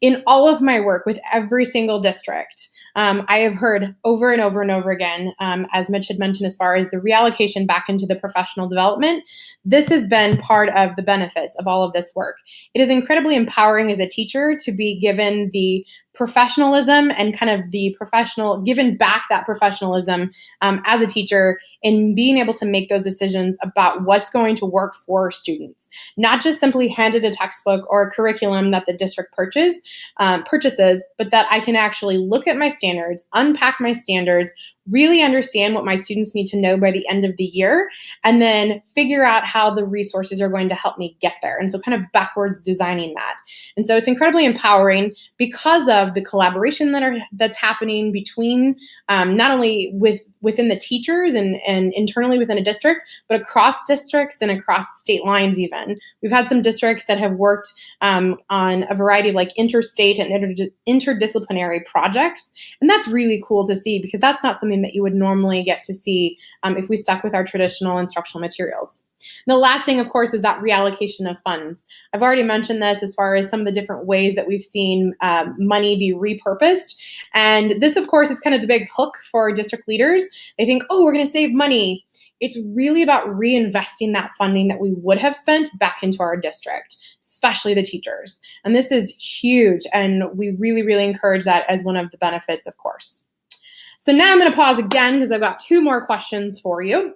In all of my work with every single district, um, I have heard over and over and over again, um, as Mitch had mentioned, as far as the reallocation back into the professional development, this has been part of the benefits of all of this work. It is incredibly empowering as a teacher to be given the professionalism and kind of the professional, given back that professionalism um, as a teacher in being able to make those decisions about what's going to work for students. Not just simply handed a textbook or a curriculum that the district purchase, um, purchases, but that I can actually look at my standards, unpack my standards, really understand what my students need to know by the end of the year, and then figure out how the resources are going to help me get there. And so kind of backwards designing that. And so it's incredibly empowering because of the collaboration that are that's happening between um, not only with within the teachers and, and internally within a district, but across districts and across state lines even. We've had some districts that have worked um, on a variety of like interstate and inter interdisciplinary projects. And that's really cool to see because that's not something that you would normally get to see um, if we stuck with our traditional instructional materials. And the last thing, of course, is that reallocation of funds. I've already mentioned this as far as some of the different ways that we've seen um, money be repurposed. And this, of course, is kind of the big hook for district leaders. They think, oh, we're going to save money. It's really about reinvesting that funding that we would have spent back into our district, especially the teachers. And this is huge. And we really, really encourage that as one of the benefits, of course. So now I'm going to pause again because I've got two more questions for you.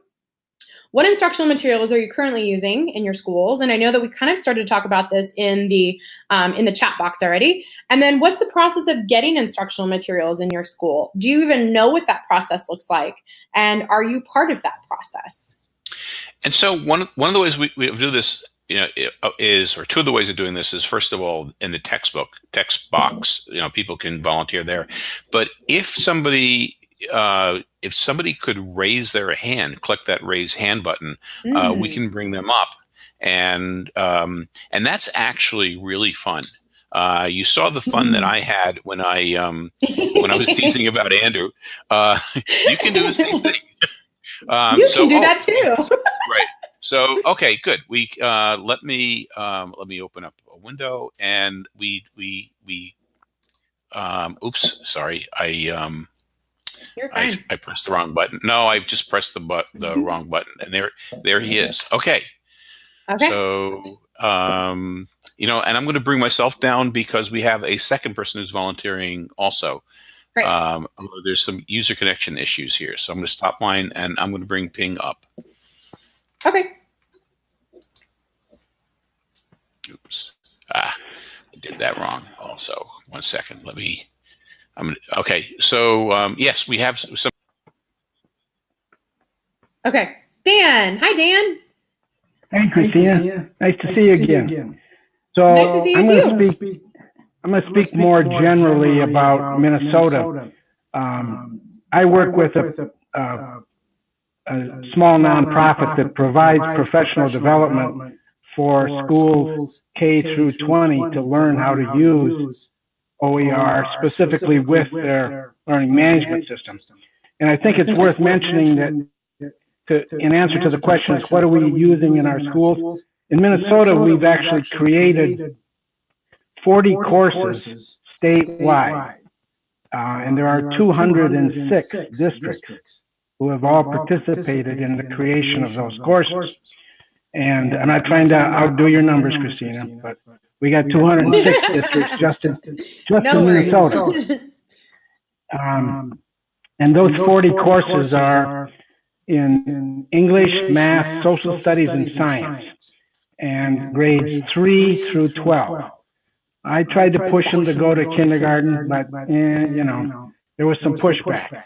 What instructional materials are you currently using in your schools? And I know that we kind of started to talk about this in the um, in the chat box already. And then what's the process of getting instructional materials in your school? Do you even know what that process looks like? And are you part of that process? And so one one of the ways we, we do this you know uh, is or two of the ways of doing this is first of all in the textbook text box you know people can volunteer there but if somebody uh, if somebody could raise their hand, click that raise hand button, mm. uh, we mm. can bring them up, and um, and that's actually really fun. Uh, you saw the fun that I had when I um, when I was teasing about Andrew. Uh, you can do the same thing. Um, you so, can do oh, that too. right. So okay, good. We uh, let me um, let me open up a window, and we we we. Um, oops, sorry. I um, you're fine. I, I pressed the wrong button. No, I just pressed the but the mm-hmm. wrong button, and there there he is. Okay. Okay. So um, you know, and I'm going to bring myself down because we have a second person who's volunteering also. Right. Um, there's some user connection issues here, so I'm going to stop mine and I'm going to bring Ping up. Okay. Oops. Ah, I did that wrong. Also, one second. Let me I'm okay. So um, yes, we have some. Okay, Dan. Hi, Dan. Hey, Kristina. Nice to, nice see, you see, you again. So nice you I'm going to speak. I'm going to speak more generally about Minnesota. Um, I work with a, a, a small nonprofit that provides professional development for schools K through 20 to learn how to use OER specifically with their learning management system. And I think it's worth mentioning that to, in answer to the question is what are we using in our schools? In Minnesota, we've actually created 40 courses statewide. Uh, and there are 206 districts who have all participated in the creation of those courses. And I'm not trying to outdo your numbers, Kristina, but we got 206 districts just in, just no in Minnesota. Um, and those 40 courses are in English, math, social studies, and science, and grades 3 through 12. I tried to push them to go to kindergarten, but, eh, you know, there was some pushback.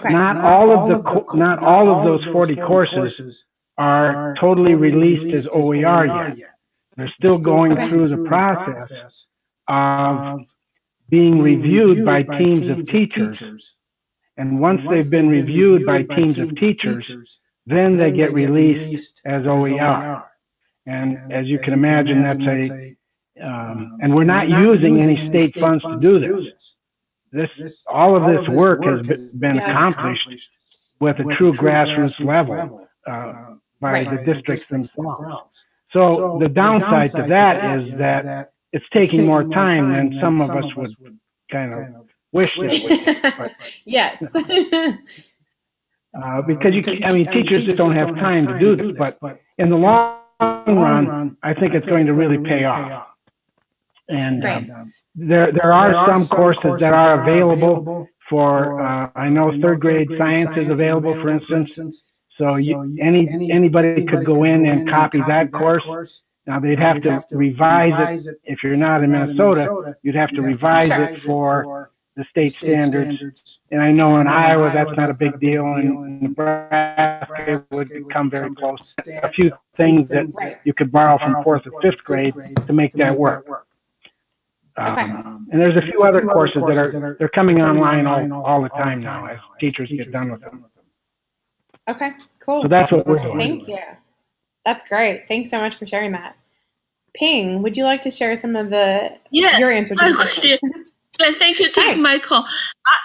Okay. Not, not all of the, the not all of those 40 courses are totally released as OER yet. They're still going through the process of being reviewed by teams of teachers. And once they've been reviewed by teams of teachers, then they get released as OER. And as you can imagine, that's a, um, and we're not using any state funds to do this. This, all of this work has been accomplished with a true grassroots level uh, uh, by the districts themselves. So the downside to that is that it's taking more time than some of us would kind of wish it would. yes. Uh, because you, I mean, teachers just don't have time to do this. But in the long run, I think it's going to really pay off. And um, there, there are some courses that are available for. Uh, I know third grade science is available, for instance. So you, any anybody could go in and copy that course. Now they'd have to revise it. If you're not in Minnesota, you'd have to revise it for the state, state standards. standards. And I know in Iowa, that's not a big deal, and Nebraska would come very close. A few things that you could borrow from fourth or fifth grade to make that work. Um, and there's a few other courses that are they're coming online all, all the time now as teachers get done with them. Okay, cool. So that's what we're doing. Thank you. That's great. Thanks so much for sharing that. Ping, would you like to share some of the yeah, your answer to the question? And thank you for taking my call.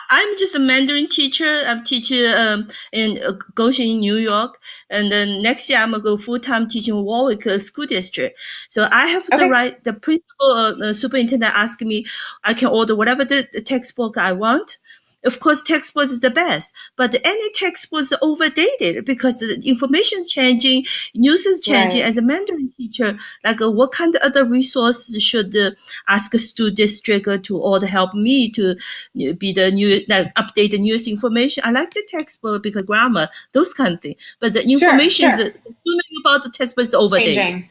I, am just a Mandarin teacher. I'm teaching um, in uh, Goshen New York. And then next year, I'm going to go full time teaching Warwick uh, School District. So I have okay. the right, the principal, uh, the superintendent asked me, I can order whatever the, the textbook I want. Of course, textbooks is the best, but any textbooks are overdated because the information is changing, news is changing. Right. As a Mandarin teacher, like uh, what kind of other resources should uh, ask a district uh, to or to help me to uh, be the new like update the news information? I like the textbook because grammar, those kind of things, but the information sure, sure. is assuming about the textbook is overdated. Changing.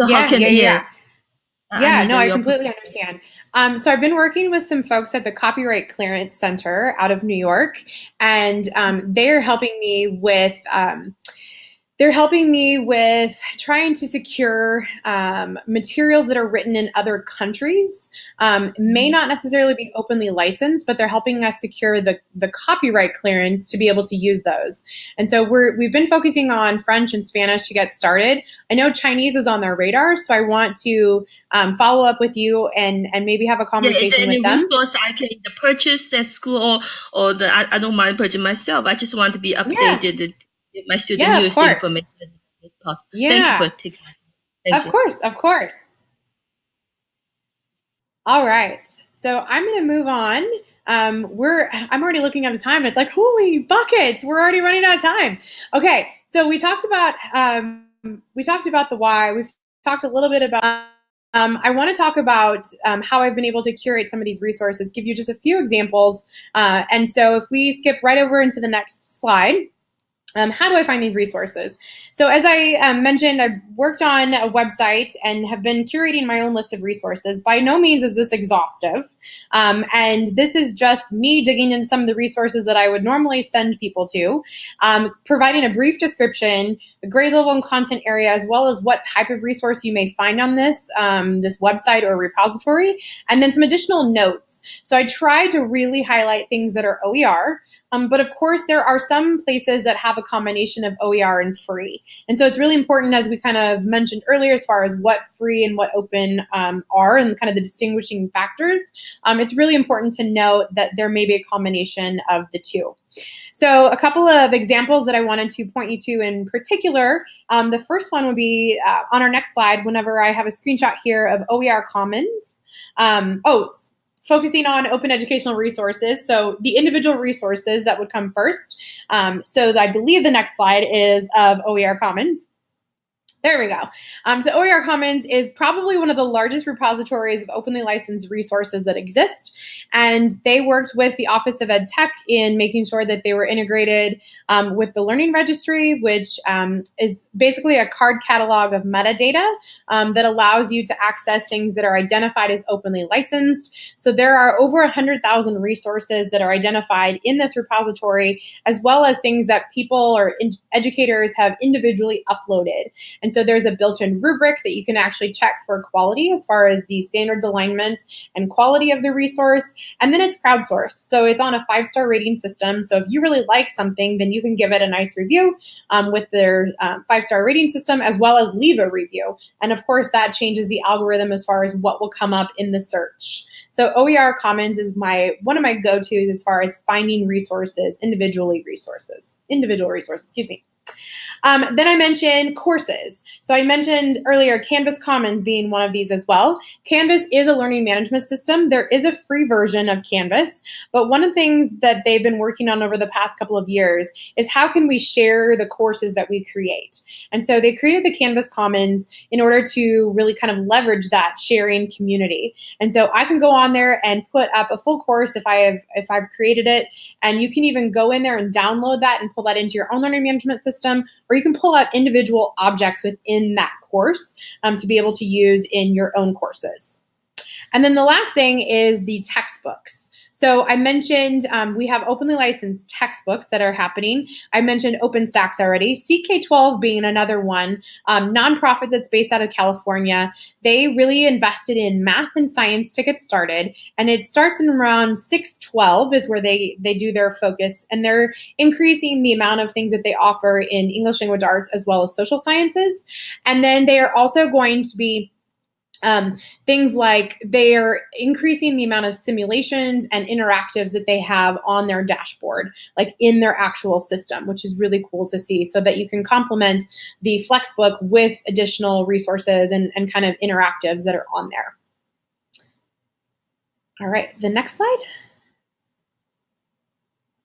So yeah, how can yeah, yeah. Yeah, no, I completely understand. Um, so I've been working with some folks at the Copyright Clearance Center out of New York, and um, they're helping me with. Um, they're helping me with trying to secure um, materials that are written in other countries. Um, may not necessarily be openly licensed, but they're helping us secure the, the copyright clearance to be able to use those. And so we're, we've been focusing on French and Spanish to get started. I know Chinese is on their radar, so I want to um, follow up with you and, and maybe have a conversation yeah, with them. Resource I can purchase at school or, or the, I, I don't mind purchasing myself. I just want to be updated. Yeah my student yeah, use the information as possible. Yeah. Thank you for taking my Of you. course, of course. All right. So I'm going to move on. Um, we're I'm already looking at the time. It's like holy buckets. We're already running out of time. Okay. So we talked about um, we talked about the why. We've talked a little bit about. Um, I want to talk about um, how I've been able to curate some of these resources. Give you just a few examples. Uh, and so if we skip right over into the next slide. Um, how do I find these resources? So as I um, mentioned, I've worked on a website and have been curating my own list of resources. By no means is this exhaustive. Um, and this is just me digging into some of the resources that I would normally send people to, um, providing a brief description, a grade level and content area, as well as what type of resource you may find on this, um, this website or repository, and then some additional notes. So I try to really highlight things that are OER, um, but of course there are some places that have a combination of OER and free. And so it's really important, as we kind of mentioned earlier, as far as what free and what open um, are and kind of the distinguishing factors. Um, it's really important to note that there may be a combination of the two. So a couple of examples that I wanted to point you to in particular. Um, the first one would be uh, on our next slide whenever I have a screenshot here of OER Commons. Um, oh, focusing on open educational resources. So the individual resources that would come first. Um, so I believe the next slide is of OER Commons. There we go. Um, so OER Commons is probably one of the largest repositories of openly licensed resources that exist. and they worked with the Office of Ed Tech in making sure that they were integrated um, with the Learning Registry, which um, is basically a card catalog of metadata um, that allows you to access things that are identified as openly licensed. So there are over 100,000 resources that are identified in this repository, as well as things that people or educators have individually uploaded. And so there's a built-in rubric that you can actually check for quality as far as the standards alignment and quality of the resource. And then it's crowdsourced. So it's on a five-star rating system. So if you really like something, then you can give it a nice review um, with their uh, five-star rating system, as well as leave a review. And of course, that changes the algorithm as far as what will come up in the search. So OER Commons is my one of my go-tos as far as finding resources, individually resources, individual resources, excuse me. Um, then I mentioned courses. So I mentioned earlier Canvas Commons being one of these as well. Canvas is a learning management system. There is a free version of Canvas, but one of the things that they've been working on over the past couple of years is how can we share the courses that we create? And so they created the Canvas Commons in order to really kind of leverage that sharing community. And so I can go on there and put up a full course if I have if I've created it, and you can even go in there and download that and pull that into your own learning management system or you can pull out individual objects within that course um, to be able to use in your own courses. And then the last thing is the textbooks. So I mentioned um, we have openly licensed textbooks that are happening. I mentioned OpenStax already. CK12 being another one, um, nonprofit that's based out of California. They really invested in math and science to get started, and it starts in around 612 is where they they do their focus, and they're increasing the amount of things that they offer in English language arts as well as social sciences, and then they are also going to be um, things like they are increasing the amount of simulations and interactives that they have on their dashboard, like in their actual system, which is really cool to see so that you can complement the Flexbook with additional resources and, and kind of interactives that are on there. All right, the next slide.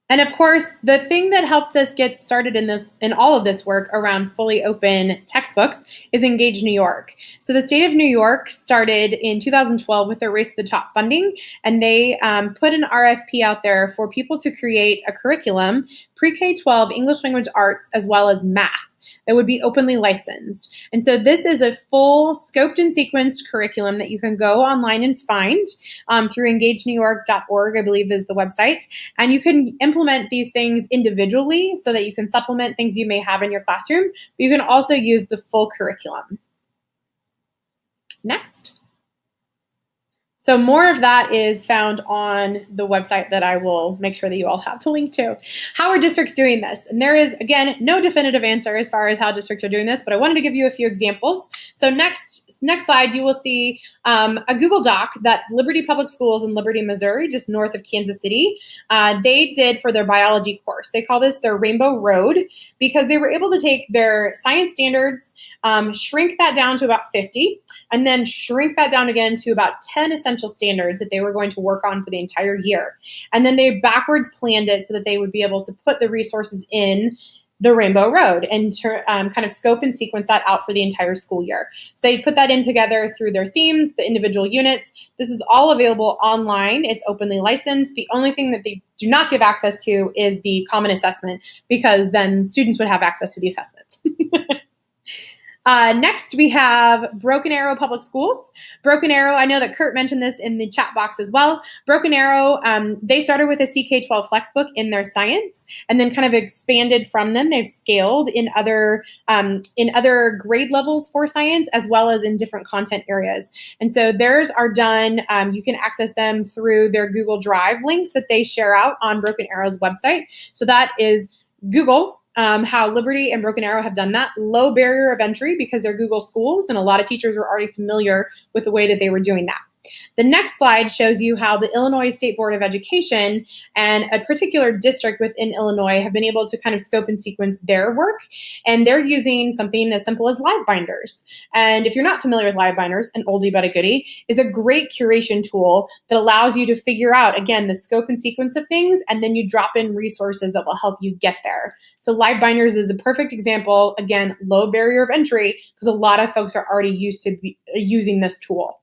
And of course, the thing that helped us get started in this in all of this work around fully open textbooks is Engage New York. So the state of New York started in 2012 with their Race to the Top funding, and they um, put an RFP out there for people to create a curriculum, pre-K-12 English language arts, as well as math that would be openly licensed. And so this is a full scoped and sequenced curriculum that you can go online and find um, through engagenewyork.org, I believe is the website. And you can implement these things individually so that you can supplement things you may have in your classroom, but you can also use the full curriculum. Next. So more of that is found on the website that I will make sure that you all have the link to. How are districts doing this? And there is, again, no definitive answer as far as how districts are doing this, but I wanted to give you a few examples. So next, next slide, you will see um, a Google Doc that Liberty Public Schools in Liberty, Missouri, just north of Kansas City, uh, they did for their biology course. They call this their Rainbow Road because they were able to take their science standards, um, shrink that down to about 50, and then shrink that down again to about 10 essential standards that they were going to work on for the entire year. And then they backwards planned it so that they would be able to put the resources in the Rainbow Road and um, kind of scope and sequence that out for the entire school year. So they put that in together through their themes, the individual units. This is all available online. It's openly licensed. The only thing that they do not give access to is the common assessment because then students would have access to the assessments. Uh, next, we have Broken Arrow Public Schools. Broken Arrow, I know that Kurt mentioned this in the chat box as well. Broken Arrow, um, they started with a CK12 Flexbook in their science and then kind of expanded from them. They've scaled in other um, in other grade levels for science as well as in different content areas. And so theirs are done, um, you can access them through their Google Drive links that they share out on Broken Arrow's website. So that is Google um, how Liberty and Broken Arrow have done that. Low barrier of entry because they're Google schools, and a lot of teachers were already familiar with the way that they were doing that. The next slide shows you how the Illinois State Board of Education and a particular district within Illinois have been able to kind of scope and sequence their work. And they're using something as simple as LiveBinders. And if you're not familiar with LiveBinders, an oldie but a goodie is a great curation tool that allows you to figure out, again, the scope and sequence of things, and then you drop in resources that will help you get there. So LiveBinders is a perfect example, again, low barrier of entry, because a lot of folks are already used to be, uh, using this tool.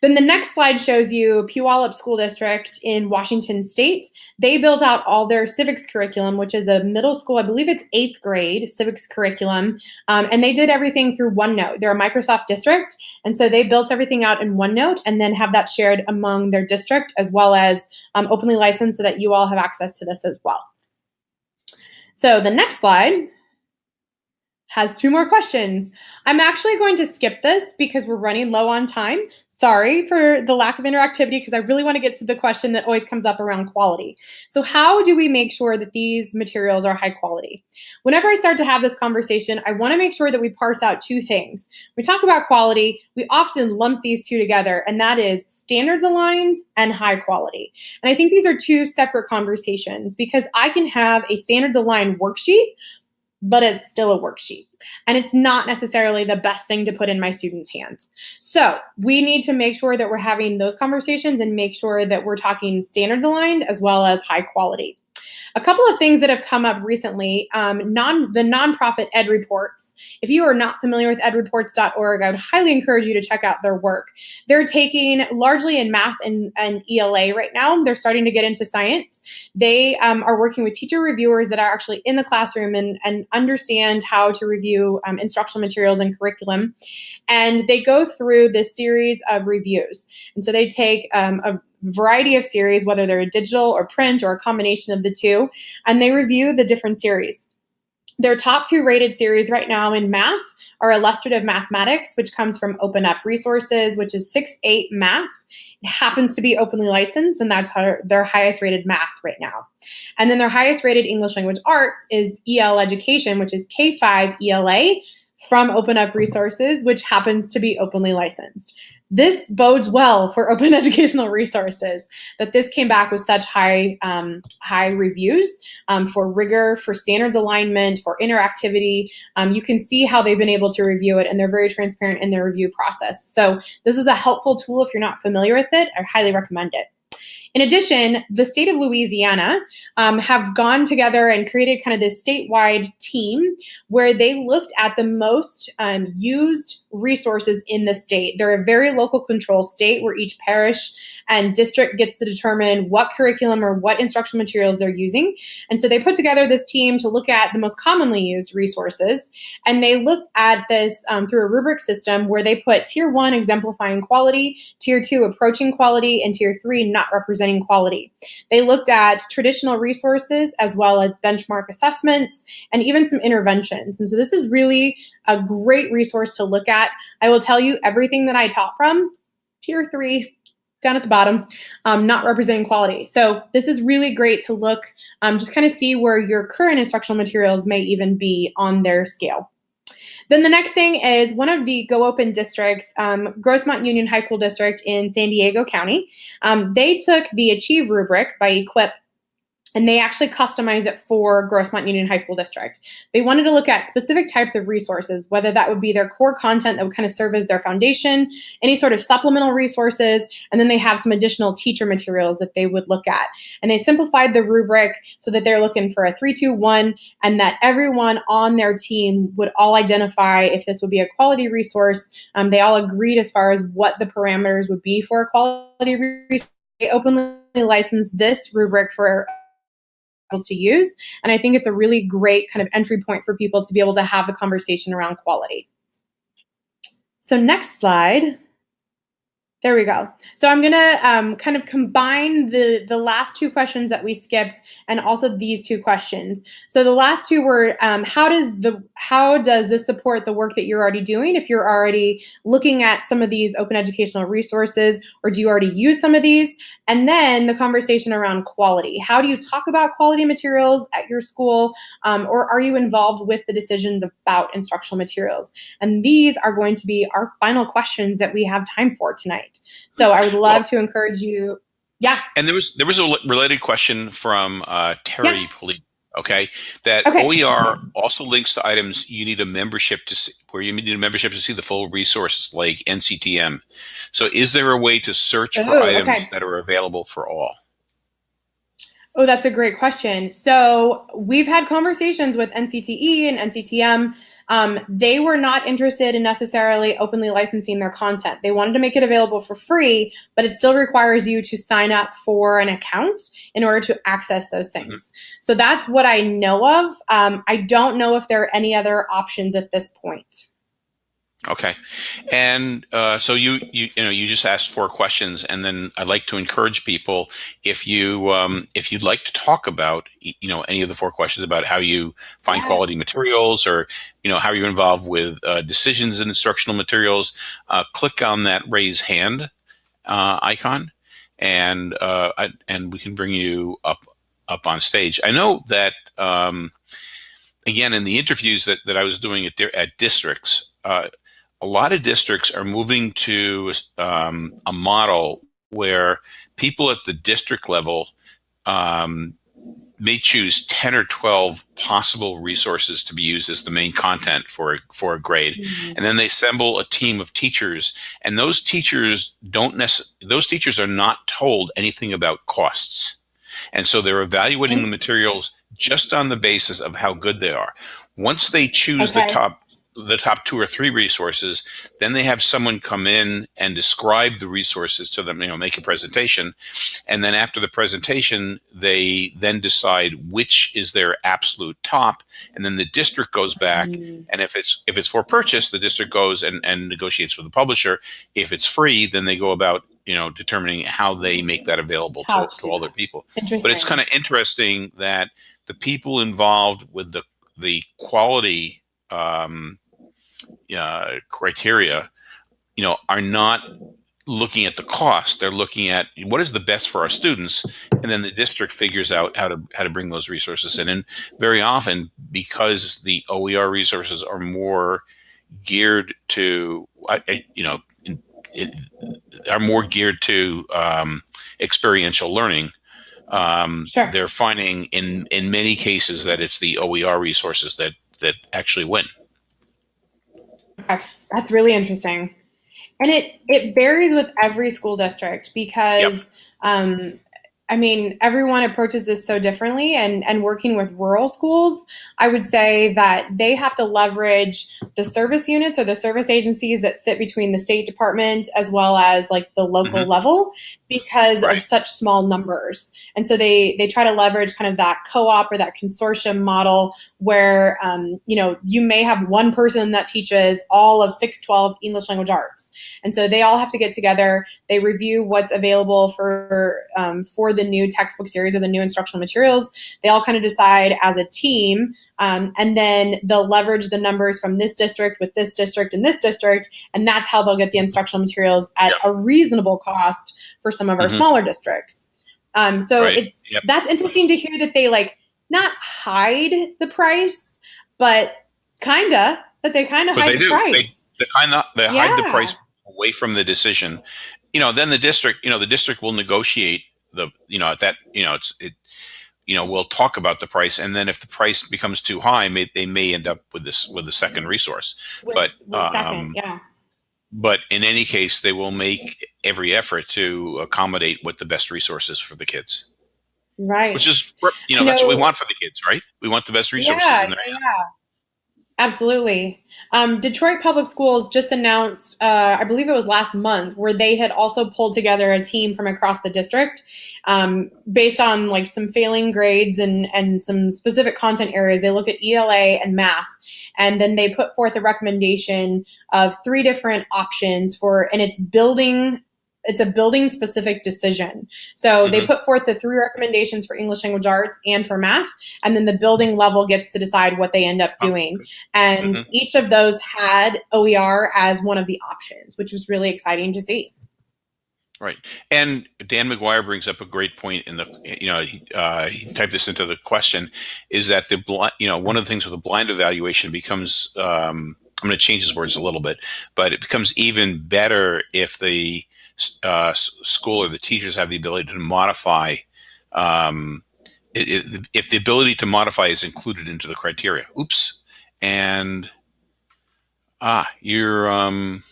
Then the next slide shows you Puyallup School District in Washington State. They built out all their civics curriculum, which is a middle school, I believe it's eighth grade civics curriculum, um, and they did everything through OneNote. They're a Microsoft district, and so they built everything out in OneNote and then have that shared among their district as well as um, openly licensed so that you all have access to this as well. So the next slide has two more questions. I'm actually going to skip this because we're running low on time. Sorry for the lack of interactivity because I really want to get to the question that always comes up around quality. So how do we make sure that these materials are high quality? Whenever I start to have this conversation, I want to make sure that we parse out two things. We talk about quality, we often lump these two together, and that is standards aligned and high quality. And I think these are two separate conversations because I can have a standards aligned worksheet but it's still a worksheet. And it's not necessarily the best thing to put in my students' hands. So we need to make sure that we're having those conversations and make sure that we're talking standards aligned as well as high quality. A couple of things that have come up recently, um, non, the nonprofit EdReports. If you are not familiar with edreports.org, I would highly encourage you to check out their work. They're taking largely in math and, and ELA right now. They're starting to get into science. They um, are working with teacher reviewers that are actually in the classroom and, and understand how to review um, instructional materials and curriculum. And they go through this series of reviews. And so they take um, a variety of series, whether they're a digital or print or a combination of the two, and they review the different series. Their top two rated series right now in math are Illustrative Mathematics, which comes from Open Up Resources, which is 6-8 math. It happens to be openly licensed, and that's her, their highest rated math right now. And then their highest rated English language arts is EL Education, which is K5 ELA from Open Up Resources, which happens to be openly licensed this bodes well for open educational resources that this came back with such high um, high reviews um, for rigor for standards alignment for interactivity. Um, you can see how they've been able to review it and they're very transparent in their review process. So this is a helpful tool if you're not familiar with it. I highly recommend it. In addition, the state of Louisiana um, have gone together and created kind of this statewide team where they looked at the most um, used resources in the state. They're a very local control state where each parish and district gets to determine what curriculum or what instructional materials they're using. And so they put together this team to look at the most commonly used resources. And they looked at this um, through a rubric system where they put tier one exemplifying quality, tier two approaching quality, and tier three not representing quality. They looked at traditional resources as well as benchmark assessments and even some interventions. And so this is really a great resource to look at. I will tell you everything that I taught from, tier three, down at the bottom, um, not representing quality. So this is really great to look, um, just kind of see where your current instructional materials may even be on their scale. Then the next thing is one of the Go Open districts, um, Grossmont Union High School District in San Diego County. Um, they took the Achieve rubric by Equip and they actually customized it for Grossmont Union High School District. They wanted to look at specific types of resources, whether that would be their core content that would kind of serve as their foundation, any sort of supplemental resources, and then they have some additional teacher materials that they would look at. And they simplified the rubric so that they're looking for a three, two, one, and that everyone on their team would all identify if this would be a quality resource. Um, they all agreed as far as what the parameters would be for a quality resource. They openly licensed this rubric for to use. And I think it's a really great kind of entry point for people to be able to have the conversation around quality. So next slide. There we go. So I'm gonna um, kind of combine the, the last two questions that we skipped and also these two questions. So the last two were um, how does the how does this support the work that you're already doing if you're already looking at some of these open educational resources or do you already use some of these? And then the conversation around quality. How do you talk about quality materials at your school um, or are you involved with the decisions about instructional materials? And these are going to be our final questions that we have time for tonight. So I would love well, to encourage you. Yeah. And there was there was a related question from uh, Terry yeah. Okay, that okay. OER also links to items you need a membership to see, where you need a membership to see the full resources like NCTM. So, is there a way to search for items okay. that are available for all? Oh, that's a great question. So we've had conversations with NCTE and NCTM. Um, they were not interested in necessarily openly licensing their content. They wanted to make it available for free, but it still requires you to sign up for an account in order to access those things. Mm-hmm. So that's what I know of. Um, I don't know if there are any other options at this point. Okay, and uh, so you you you know you just asked four questions, and then I'd like to encourage people if you um, if you'd like to talk about you know any of the four questions about how you find yeah. quality materials or you know how you're involved with uh, decisions in instructional materials, uh, click on that raise hand uh, icon, and uh, I, and we can bring you up up on stage. I know that. Um, again, in the interviews that, that I was doing at, at districts, uh, a lot of districts are moving to um, a model where people at the district level um, may choose 10 or 12 possible resources to be used as the main content for a, for a grade. Mm -hmm. And then they assemble a team of teachers and those teachers don't necessarily, those teachers are not told anything about costs. And so they're evaluating the materials just on the basis of how good they are. Once they choose okay. the top the top two or three resources. Then they have someone come in and describe the resources to them, you know, make a presentation. And then after the presentation, they then decide which is their absolute top. And then the district goes back. Mm. And if it's if it's for purchase, the district goes and, and negotiates with the publisher. If it's free, then they go about you know determining how they make that available to, to all their people. But it's kind of interesting that the people involved with the the quality um, uh, criteria, you know, are not looking at the cost. They're looking at what is the best for our students, and then the district figures out how to how to bring those resources in. And very often, because the OER resources are more geared to, you know, it, are more geared to um, experiential learning. Um, sure. They're finding in in many cases that it's the OER resources that that actually win. That's really interesting. And it, it varies with every school district because yep. um, I mean, everyone approaches this so differently. And, and working with rural schools, I would say that they have to leverage the service units or the service agencies that sit between the State Department as well as like the local mm-hmm. level because right. of such small numbers. And so they, they try to leverage kind of that co op or that consortium model where, um, you know, you may have one person that teaches all of 612 English language arts. And so they all have to get together, they review what's available for, um, for the new textbook series or the new instructional materials. They all kind of decide as a team, um, and then they'll leverage the numbers from this district with this district and this district, and that's how they'll get the instructional materials at yep. a reasonable cost for some of our mm-hmm. smaller districts. Um, so right. it's yep. that's interesting to hear that they like not hide the price, but kinda that they kind of hide the price. They, they kind of they yeah. hide the price away from the decision. You know, then the district, you know, the district will negotiate the you know at that you know it's it you know we'll talk about the price and then if the price becomes too high may, they may end up with this with the second resource. With, but with um, second, yeah. but in any case they will make every effort to accommodate what the best resources for the kids. Right. Which is you know, that's what we want for the kids right? We want the best resources yeah, yeah. Absolutely. Um, Detroit Public Schools just announced, uh, I believe it was last month, where they had also pulled together a team from across the district um, based on like some failing grades and, and some specific content areas. They looked at ELA and math, and then they put forth a recommendation of three different options for, and it's building it's a building specific decision. So mm-hmm. they put forth the three recommendations for English language arts and for math, and then the building level gets to decide what they end up oh, doing. And mm-hmm. each of those had OER as one of the options, which was really exciting to see. Right, and Dan McGuire brings up a great point in the you know he, uh, he typed this into the question is that the you know one of the things with a blind evaluation becomes um, I'm going to change his words a little bit, but it becomes even better if the uh, school or the teachers have the ability to modify um, it, it, if the ability to modify is included into the criteria. Oops. And ah, you're um,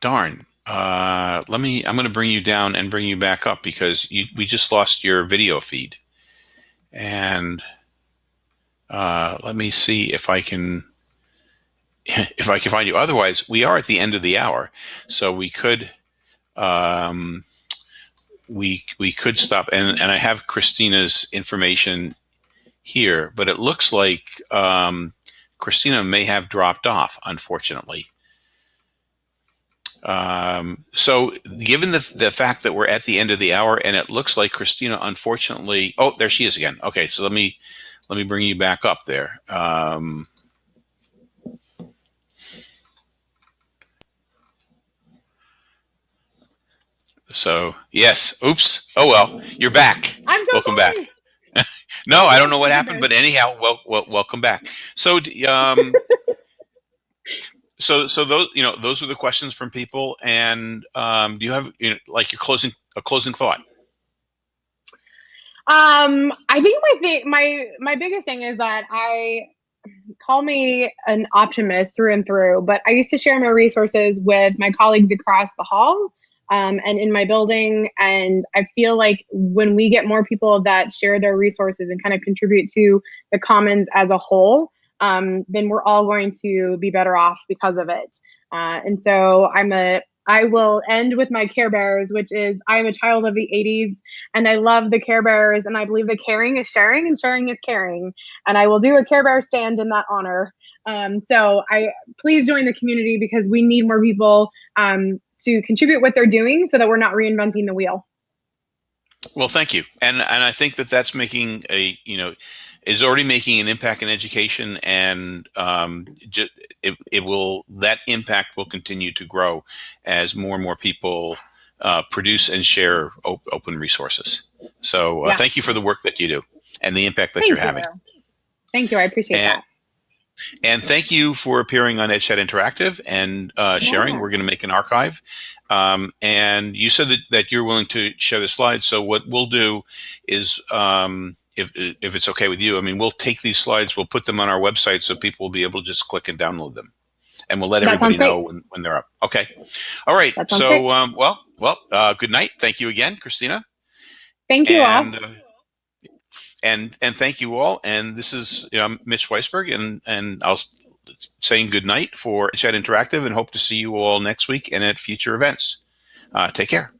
darn. Uh, let me, I'm going to bring you down and bring you back up because you, we just lost your video feed. And uh, let me see if I can, if I can find you. Otherwise, we are at the end of the hour. So we could, um, we, we could stop. And, and I have Kristina's information here, but it looks like um, Kristina may have dropped off, unfortunately. Um, so given the, the fact that we're at the end of the hour and it looks like Kristina, unfortunately, oh, there she is again. Okay. So let me, let me bring you back up there. Um, so yes, oops. Oh, well, you're back. I'm Welcome back. no, I don't know what happened, but anyhow, well, well welcome back. So, um, so so those you know those are the questions from people and um, do you have you know like your closing a closing thought um i think my thing my my biggest thing is that i call me an optimist through and through but i used to share my resources with my colleagues across the hall um, and in my building and i feel like when we get more people that share their resources and kind of contribute to the commons as a whole um, then we're all going to be better off because of it. Uh, and so I'm a I will end with my Care Bears, which is I am a child of the 80s and I love the Care Bears and I believe that caring is sharing and sharing is caring. And I will do a Care Bear stand in that honor. Um, so I please join the community because we need more people um, to contribute what they're doing so that we're not reinventing the wheel. Well, thank you, and and I think that that's making a you know is already making an impact in education, and um, it it will that impact will continue to grow as more and more people uh, produce and share op open resources. So uh, yeah. thank you for the work that you do and the impact that thank you're you. having. Thank you, I appreciate and, that. And thank you for appearing on EdChat Interactive and uh, sharing. Yeah. We're going to make an archive. Um, and you said that, that you're willing to share the slides. So what we'll do is, um, if, if it's okay with you, I mean, we'll take these slides, we'll put them on our website so people will be able to just click and download them. And we'll let that everybody know when, when they're up. Okay. All right. So, um, well, well, uh, good night. Thank you again, Kristina. Thank you and, all. Uh, and and thank you all. And this is you know, Mitch Weisberg, and and I'll saying good night for Chat Interactive, and hope to see you all next week and at future events. Uh, take care.